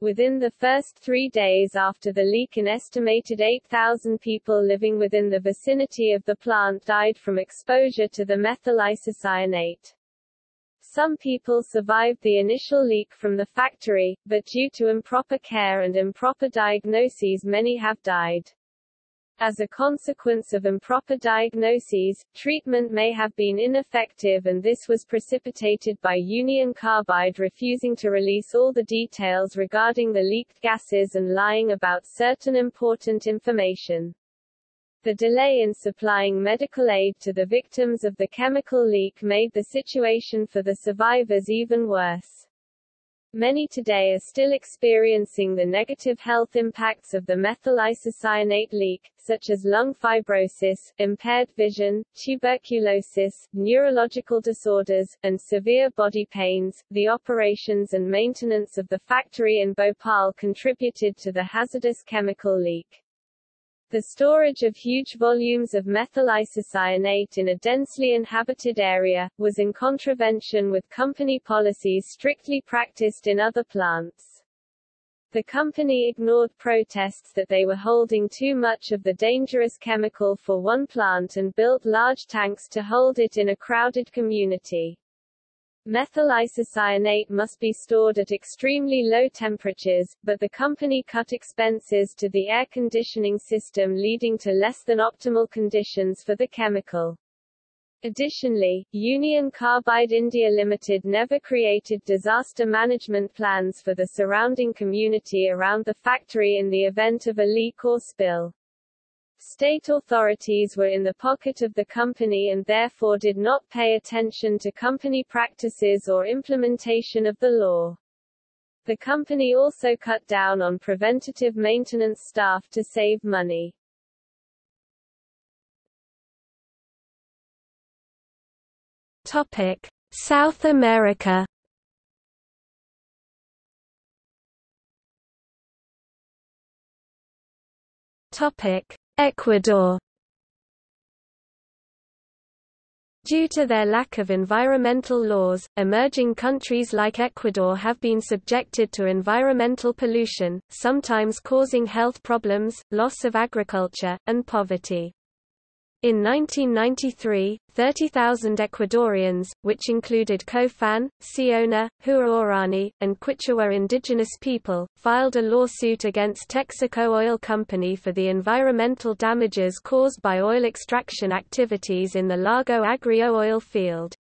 [SPEAKER 2] Within the first three days after the leak an estimated 8,000 people living within the vicinity of the plant died from exposure to the methyl isocyanate. Some people survived the initial leak from the factory, but due to improper care and improper diagnoses many have died. As a consequence of improper diagnoses, treatment may have been ineffective and this was precipitated by Union Carbide refusing to release all the details regarding the leaked gases and lying about certain important information. The delay in supplying medical aid to the victims of the chemical leak made the situation for the survivors even worse. Many today are still experiencing the negative health impacts of the methyl isocyanate leak, such as lung fibrosis, impaired vision, tuberculosis, neurological disorders, and severe body pains. The operations and maintenance of the factory in Bhopal contributed to the hazardous chemical leak. The storage of huge volumes of methyl isocyanate in a densely inhabited area, was in contravention with company policies strictly practiced in other plants. The company ignored protests that they were holding too much of the dangerous chemical for one plant and built large tanks to hold it in a crowded community. Methyl isocyanate must be stored at extremely low temperatures, but the company cut expenses to the air conditioning system leading to less than optimal conditions for the chemical. Additionally, Union Carbide India Limited never created disaster management plans for the surrounding community around the factory in the event of a leak or spill. State authorities were in the pocket of the company and therefore did not pay attention to company practices or implementation of the law. The company also cut down on preventative maintenance staff to save money.
[SPEAKER 1] Topic: South America. Topic: Ecuador Due to their lack of environmental laws, emerging countries like Ecuador have been subjected to environmental pollution, sometimes causing health problems, loss of agriculture, and poverty. In 1993, 30,000 Ecuadorians, which included Cofan, Siona, Huaorani, and Quichua indigenous people, filed a lawsuit against Texaco Oil Company for the environmental damages caused by oil extraction activities in the Lago Agrio oil field.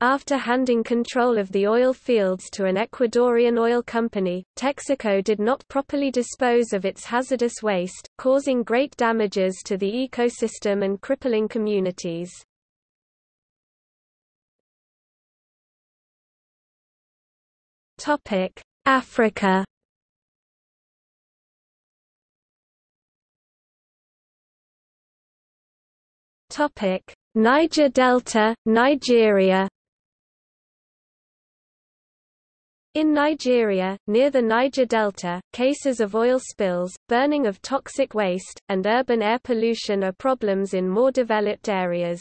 [SPEAKER 1] After handing control of the oil fields to an Ecuadorian oil company, Texaco did not properly dispose of its hazardous waste, causing great damages to the ecosystem and crippling communities. Africa Niger Delta, Nigeria In Nigeria, near the Niger Delta, cases of oil spills, burning of toxic waste, and urban air pollution are problems in more developed areas.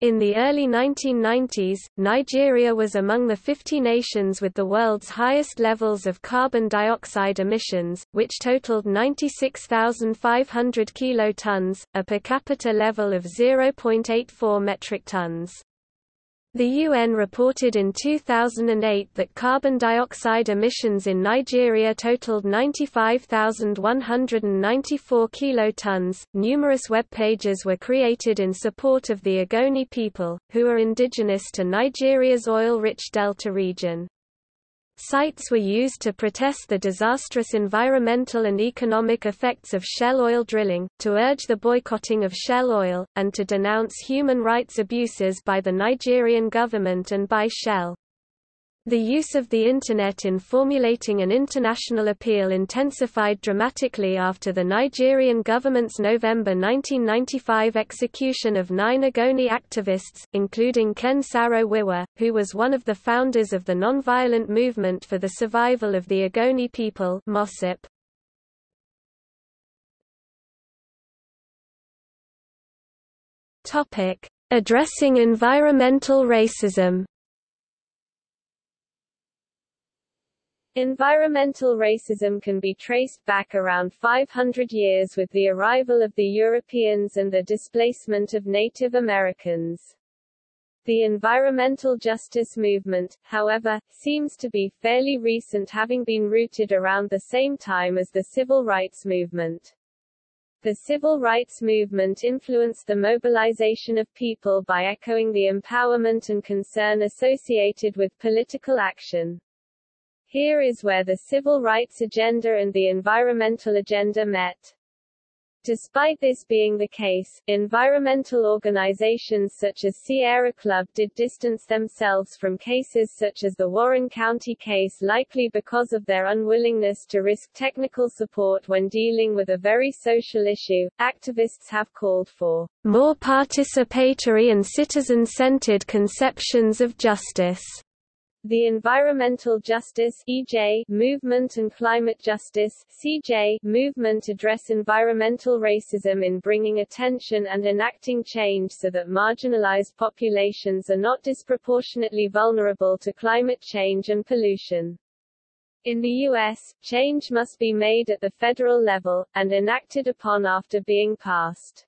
[SPEAKER 1] In the early 1990s, Nigeria was among the 50 nations with the world's highest levels of carbon dioxide emissions, which totaled 96,500 kilotons, a per capita level of 0.84 metric tons. The UN reported in 2008 that carbon dioxide emissions in Nigeria totaled 95,194 kilotons. Numerous web pages were created in support of the Ogoni people, who are indigenous to Nigeria's oil-rich delta region. Sites were used to protest the disastrous environmental and economic effects of shell oil drilling, to urge the boycotting of shell oil, and to denounce human rights abuses by the Nigerian government and by Shell. The use of the Internet in formulating an international appeal intensified dramatically after the Nigerian government's November 1995 execution of nine Ogoni activists, including Ken Saro-Wiwa, who was one of the founders of the nonviolent movement for the survival of the Ogoni people MOSOP. Addressing environmental racism
[SPEAKER 2] Environmental racism can be traced back around 500 years with the arrival of the Europeans and the displacement of Native Americans. The environmental justice movement, however, seems to be fairly recent having been rooted around the same time as the civil rights movement. The civil rights movement influenced the mobilization of people by echoing the empowerment and concern associated with political action. Here is where the civil rights agenda and the environmental agenda met. Despite this being the case, environmental organizations such as Sierra Club did distance themselves from cases such as the Warren County case likely because of their unwillingness to risk technical support when dealing with a very social issue. Activists have called for
[SPEAKER 1] more participatory and citizen-centered conceptions of justice
[SPEAKER 2] the Environmental Justice EJ movement and Climate Justice CJ movement address environmental racism in bringing attention and enacting change so that marginalized populations are not disproportionately vulnerable to climate change and pollution. In the U.S., change must be made at the federal level, and enacted upon after being passed.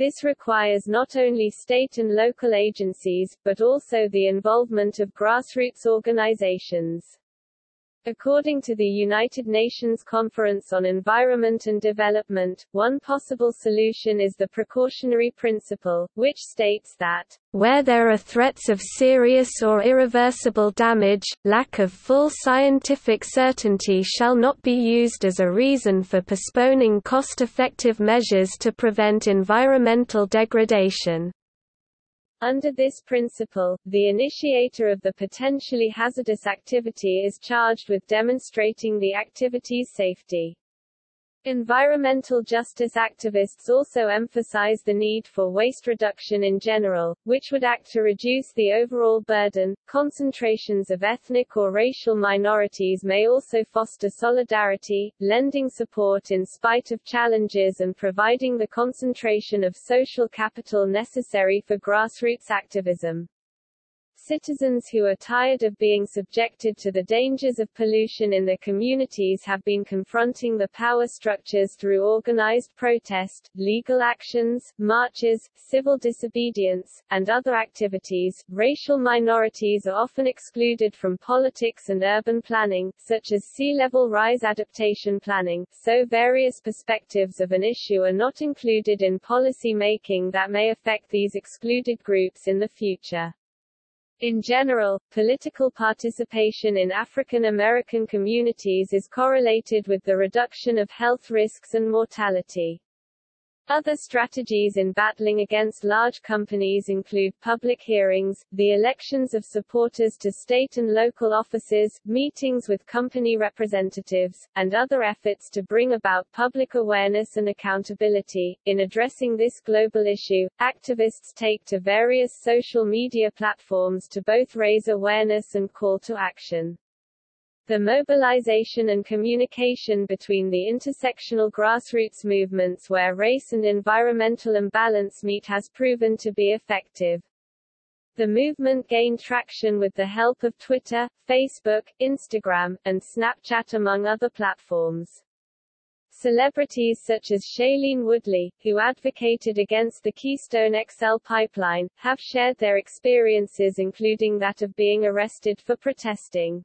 [SPEAKER 2] This requires not only state and local agencies, but also the involvement of grassroots organizations. According to the United Nations Conference on Environment and Development, one possible solution is the precautionary principle, which states that,
[SPEAKER 1] where there are threats of serious or irreversible damage, lack of full scientific certainty shall not be used as a reason for postponing cost-effective measures to prevent environmental degradation.
[SPEAKER 2] Under this principle, the initiator of the potentially hazardous activity is charged with demonstrating the activity's safety. Environmental justice activists also emphasize the need for waste reduction in general, which would act to reduce the overall burden. Concentrations of ethnic or racial minorities may also foster solidarity, lending support in spite of challenges and providing the concentration of social capital necessary for grassroots activism. Citizens who are tired of being subjected to the dangers of pollution in their communities have been confronting the power structures through organized protest, legal actions, marches, civil disobedience, and other activities. Racial minorities are often excluded from politics and urban planning, such as sea level rise adaptation planning, so various perspectives of an issue are not included in policy making that may affect these excluded groups in the future. In general, political participation in African American communities is correlated with the reduction of health risks and mortality. Other strategies in battling against large companies include public hearings, the elections of supporters to state and local offices, meetings with company representatives, and other efforts to bring about public awareness and accountability. In addressing this global issue, activists take to various social media platforms to both raise awareness and call to action. The mobilization and communication between the intersectional grassroots movements where race and environmental imbalance meet has proven to be effective. The movement gained traction with the help of Twitter, Facebook, Instagram, and Snapchat among other platforms. Celebrities such as Shailene Woodley, who advocated against the Keystone XL pipeline, have shared their experiences including that of being arrested for protesting.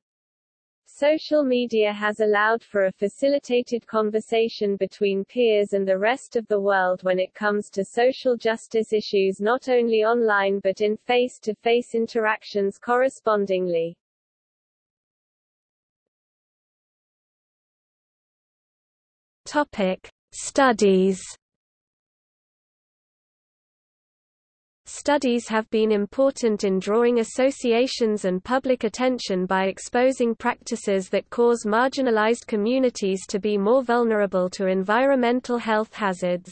[SPEAKER 2] Social media has allowed for a facilitated conversation between peers and the rest of the world when it comes to social justice issues not only online but in face-to-face -face interactions correspondingly.
[SPEAKER 1] Topic: Studies Studies have been important in drawing associations and public attention by exposing practices that cause marginalized communities to be more vulnerable to environmental health hazards.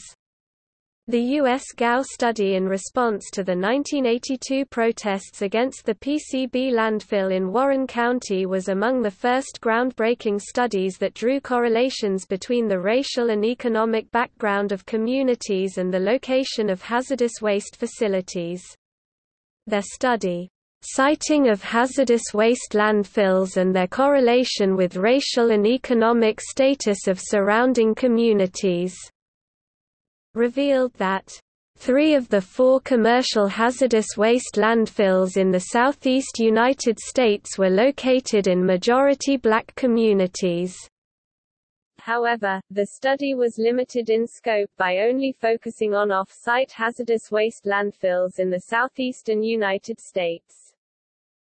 [SPEAKER 1] The U.S. GAO study in response to the 1982 protests against the PCB landfill in Warren County was among the first groundbreaking studies that drew correlations between the racial and economic background of communities and the location of hazardous waste facilities. Their study, Siting of hazardous waste landfills and their correlation with racial and economic status of surrounding communities revealed that Three of the four commercial hazardous waste landfills in the southeast United States were located in majority black communities.
[SPEAKER 2] However, the study was limited in scope by only focusing on off-site hazardous waste landfills in the southeastern United States.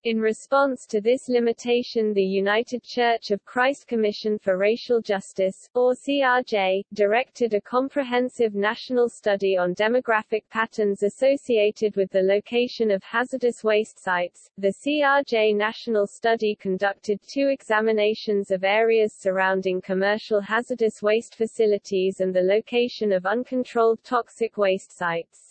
[SPEAKER 2] In response to this limitation the United Church of Christ Commission for Racial Justice, or CRJ, directed a comprehensive national study on demographic patterns associated with the location of hazardous waste sites. The CRJ National Study conducted two examinations of areas surrounding commercial hazardous waste facilities and the location of uncontrolled toxic waste sites.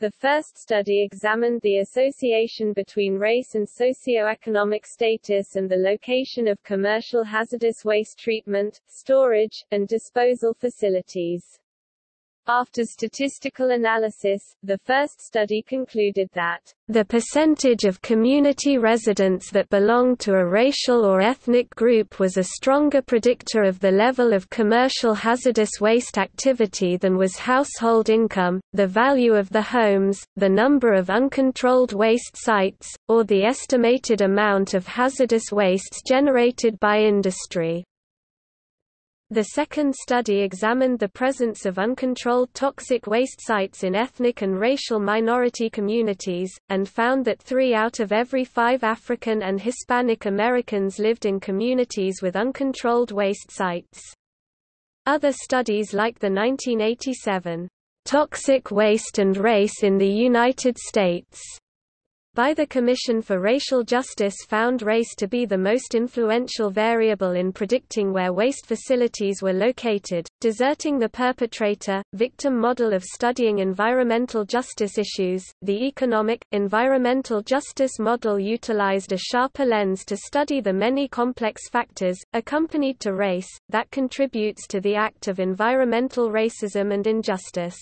[SPEAKER 2] The first study examined the association between race and socioeconomic status and the location of commercial hazardous waste treatment, storage, and disposal facilities. After statistical analysis, the first study concluded that the percentage of community residents that belonged to a racial or ethnic group was a stronger predictor of the level of commercial hazardous waste activity than was household income, the value of the homes, the number of uncontrolled waste sites, or the estimated amount of hazardous wastes generated by industry. The second study examined the presence of uncontrolled toxic waste sites in ethnic and racial minority communities, and found that three out of every five African and Hispanic Americans lived in communities with uncontrolled waste sites. Other studies like the 1987, "'Toxic Waste and Race in the United States' by the Commission for Racial Justice found race to be the most influential variable in predicting where waste facilities were located, deserting the perpetrator, victim model of studying environmental justice issues. The economic, environmental justice model utilized a sharper lens to study the many complex factors, accompanied to race, that contributes to the act of environmental racism and injustice.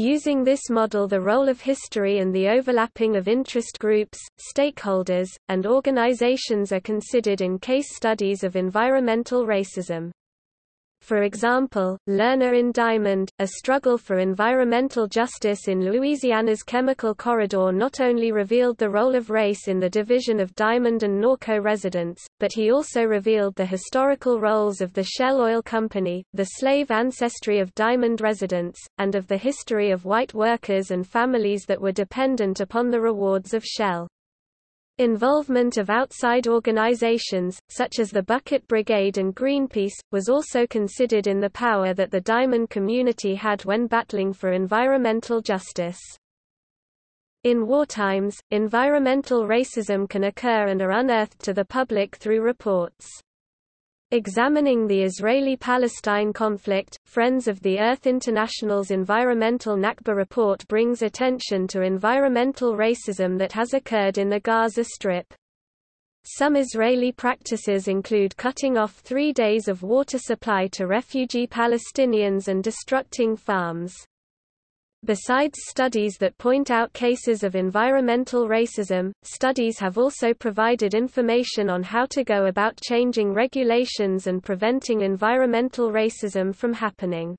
[SPEAKER 2] Using this model the role of history and the overlapping of interest groups, stakeholders, and organizations are considered in case studies of environmental racism.
[SPEAKER 1] For example, Lerner in Diamond, A Struggle for Environmental Justice in Louisiana's Chemical Corridor not only revealed the role of race in the division of Diamond and Norco residents, but he also revealed the historical roles of the Shell Oil Company, the slave ancestry of Diamond residents, and of the history of white workers and families that were dependent upon the rewards of Shell. Involvement of outside organizations, such as the Bucket Brigade and Greenpeace, was also considered in the power that the diamond community had when battling for environmental justice. In wartimes, environmental racism can occur and are unearthed to the public through reports. Examining the Israeli-Palestine conflict, Friends of the Earth International's Environmental Nakba report brings attention to environmental racism that has occurred in the Gaza Strip. Some Israeli practices include cutting off three days of water supply to refugee Palestinians and destructing farms. Besides studies that point out cases of environmental racism, studies have also provided information on how to go about changing regulations and preventing environmental racism from happening.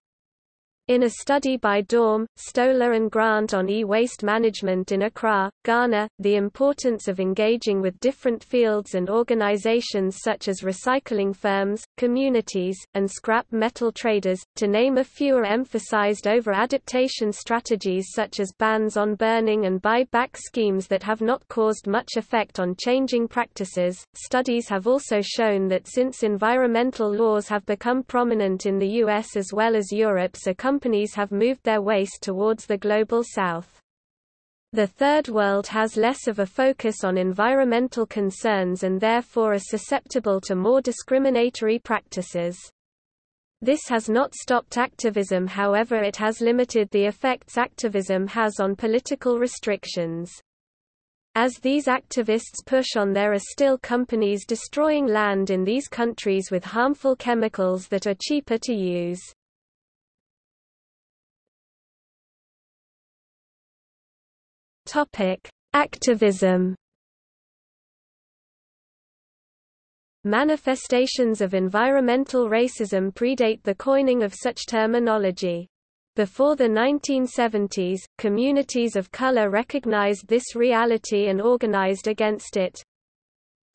[SPEAKER 1] In a study by Daum, Stoler and Grant on e-waste management in Accra, Ghana, the importance of engaging with different fields and organizations such as recycling firms, communities, and scrap metal traders, to name a few are emphasized over adaptation strategies such as bans on burning and buy-back schemes that have not caused much effect on changing practices. Studies have also shown that since environmental laws have become prominent in the US as well as Europe so companies have moved their waste towards the Global South. The Third World has less of a focus on environmental concerns and therefore are susceptible to more discriminatory practices. This has not stopped activism however it has limited the effects activism has on political restrictions. As these activists push on there are still companies destroying land in these countries with harmful chemicals that are cheaper to use. Topic: Activism. Manifestations of environmental racism predate the coining of such terminology. Before the 1970s, communities of color recognized this reality and organized against it.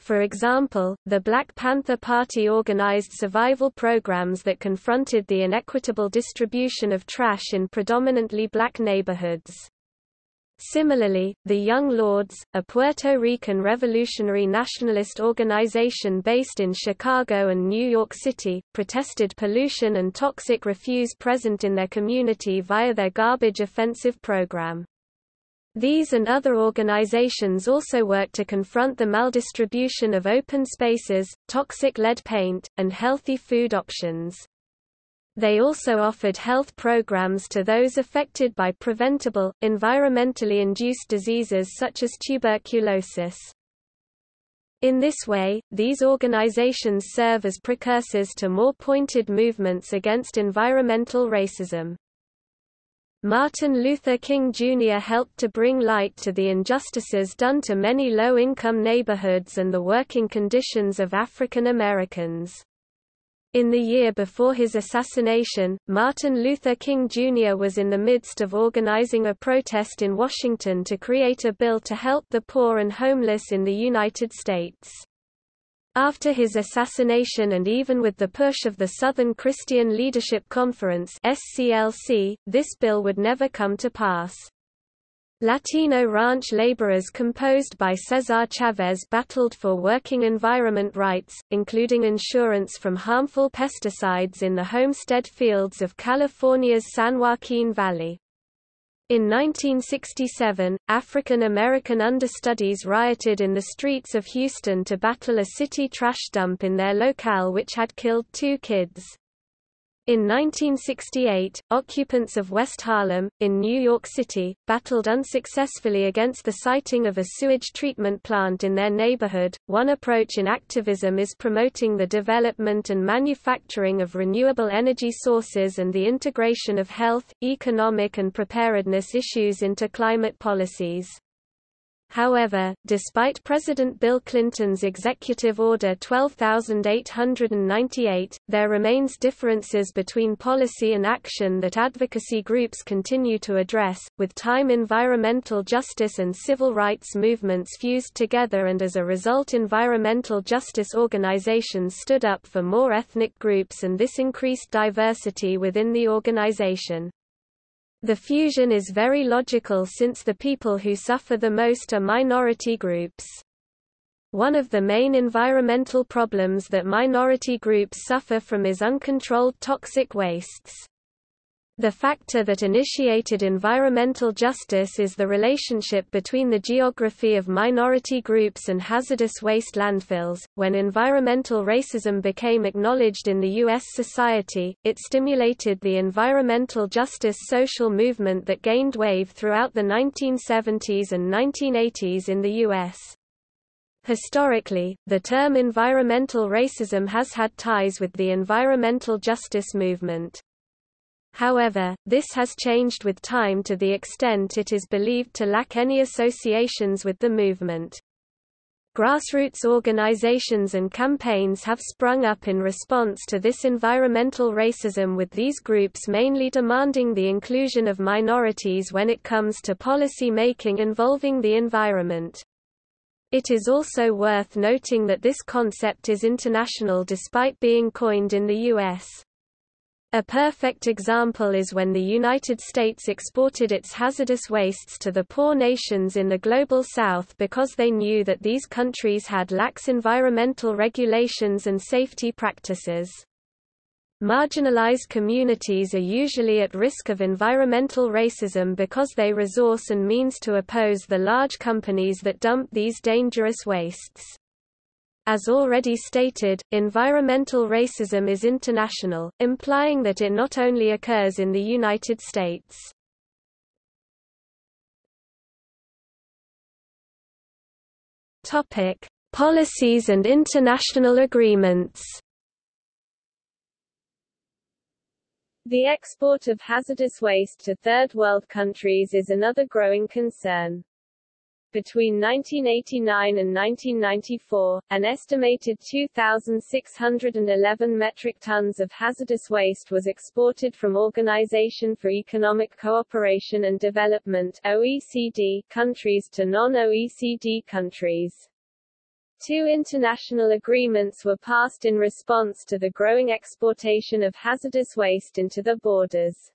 [SPEAKER 1] For example, the Black Panther Party organized survival programs that confronted the inequitable distribution of trash in predominantly black neighborhoods. Similarly, the Young Lords, a Puerto Rican revolutionary nationalist organization based in Chicago and New York City, protested pollution and toxic refuse present in their community via their garbage offensive program. These and other organizations also work to confront the maldistribution of open spaces, toxic lead paint, and healthy food options. They also offered health programs to those affected by preventable, environmentally induced diseases such as tuberculosis. In this way, these organizations serve as precursors to more pointed movements against environmental racism. Martin Luther King Jr. helped to bring light to the injustices done to many low-income neighborhoods and the working conditions of African Americans. In the year before his assassination, Martin Luther King Jr. was in the midst of organizing a protest in Washington to create a bill to help the poor and homeless in the United States. After his assassination and even with the push of the Southern Christian Leadership Conference SCLC, this bill would never come to pass. Latino ranch laborers composed by Cesar Chavez battled for working environment rights, including insurance from harmful pesticides in the homestead fields of California's San Joaquin Valley. In 1967, African American understudies rioted in the streets of Houston to battle a city trash dump in their locale which had killed two kids. In 1968, occupants of West Harlem, in New York City, battled unsuccessfully against the siting of a sewage treatment plant in their neighborhood. One approach in activism is promoting the development and manufacturing of renewable energy sources and the integration of health, economic, and preparedness issues into climate policies. However, despite President Bill Clinton's Executive Order 12898, there remains differences between policy and action that advocacy groups continue to address, with time environmental justice and civil rights movements fused together and as a result environmental justice organizations stood up for more ethnic groups and this increased diversity within the organization. The fusion is very logical since the people who suffer the most are minority groups. One of the main environmental problems that minority groups suffer from is uncontrolled toxic wastes. The factor that initiated environmental justice is the relationship between the geography of minority groups and hazardous waste landfills. When environmental racism became acknowledged in the U.S. society, it stimulated the environmental justice social movement that gained wave throughout the 1970s and 1980s in the U.S. Historically, the term environmental racism has had ties with the environmental justice movement. However, this has changed with time to the extent it is believed to lack any associations with the movement. Grassroots organizations and campaigns have sprung up in response to this environmental racism with these groups mainly demanding the inclusion of minorities when it comes to policy making involving the environment. It is also worth noting that this concept is international despite being coined in the U.S. A perfect example is when the United States exported its hazardous wastes to the poor nations in the Global South because they knew that these countries had lax environmental regulations and safety practices. Marginalized communities are usually at risk of environmental racism because they resource and means to oppose the large companies that dump these dangerous wastes. As already stated, environmental racism is international, implying that it not only occurs in the United States. Topic: Policies and international agreements.
[SPEAKER 2] The export of hazardous waste to third world countries is another growing concern. Between 1989 and 1994, an estimated 2,611 metric tons of hazardous waste was exported from Organization for Economic Cooperation and Development OECD countries to non-OECD countries. Two international agreements were passed in response to the growing exportation of hazardous waste into the borders.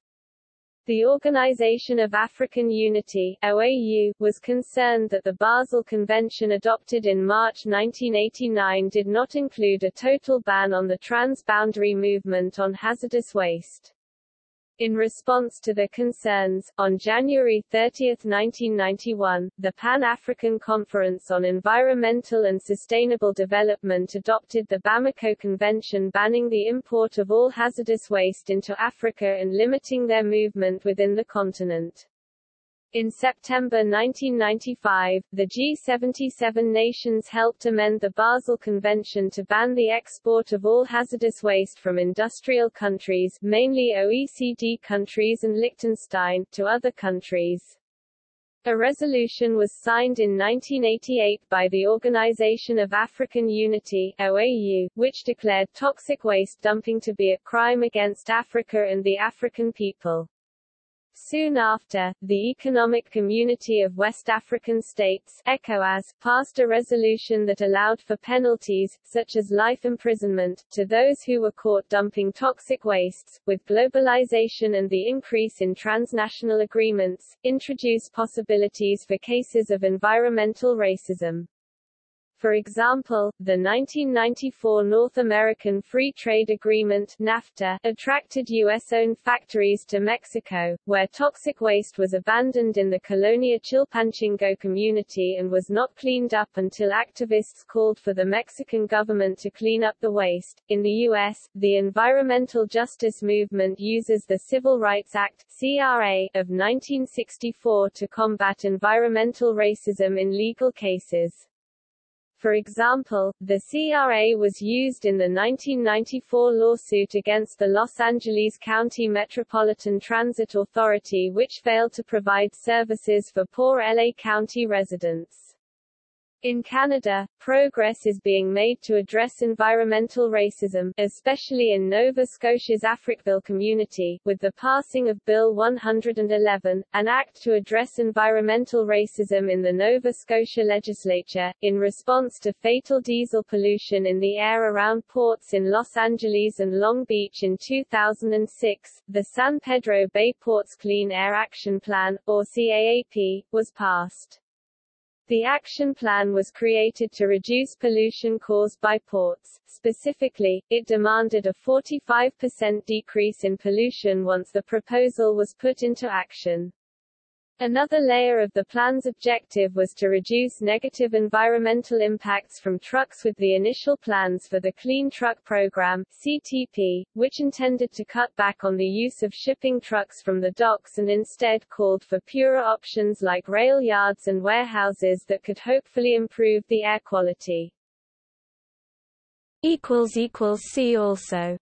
[SPEAKER 2] The Organization of African Unity OAU, was concerned that the Basel Convention adopted in March 1989 did not include a total ban on the transboundary movement on hazardous waste. In response to the concerns, on January 30, 1991, the Pan-African Conference on Environmental and Sustainable Development adopted the Bamako Convention banning the import of all hazardous waste into Africa and limiting their movement within the continent. In September 1995, the G77 nations helped amend the Basel Convention to ban the export of all hazardous waste from industrial countries mainly OECD countries and Liechtenstein to other countries. A resolution was signed in 1988 by the Organization of African Unity OAU, which declared toxic waste dumping to be a crime against Africa and the African people. Soon after, the Economic Community of West African States ECOWAS, passed a resolution that allowed for penalties, such as life imprisonment, to those who were caught dumping toxic wastes. With globalization and the increase in transnational agreements, introduce possibilities for cases of environmental racism. For example, the 1994 North American Free Trade Agreement NAFTA attracted U.S.-owned factories to Mexico, where toxic waste was abandoned in the Colonia Chilpancingo community and was not cleaned up until activists called for the Mexican government to clean up the waste. In the U.S., the environmental justice movement uses the Civil Rights Act CRA, of 1964 to combat environmental racism in legal cases. For example, the CRA was used in the 1994 lawsuit against the Los Angeles County Metropolitan Transit Authority which failed to provide services for poor LA County residents. In Canada, progress is being made to address environmental racism, especially in Nova Scotia's Africville community, with the passing of Bill 111, an act to address environmental racism in the Nova Scotia legislature, in response to fatal diesel pollution in the air around ports in Los Angeles and Long Beach in 2006. The San Pedro Bay Ports Clean Air Action Plan, or CAAP, was passed. The action plan was created to reduce pollution caused by ports. Specifically, it demanded a 45% decrease in pollution once the proposal was put into action. Another layer of the plan's objective was to reduce negative environmental impacts from trucks with the initial plans for the Clean Truck Program CTP, which intended to cut back on the use of shipping trucks from the docks and instead called for purer options like rail yards and warehouses that could hopefully improve the air quality.
[SPEAKER 1] See also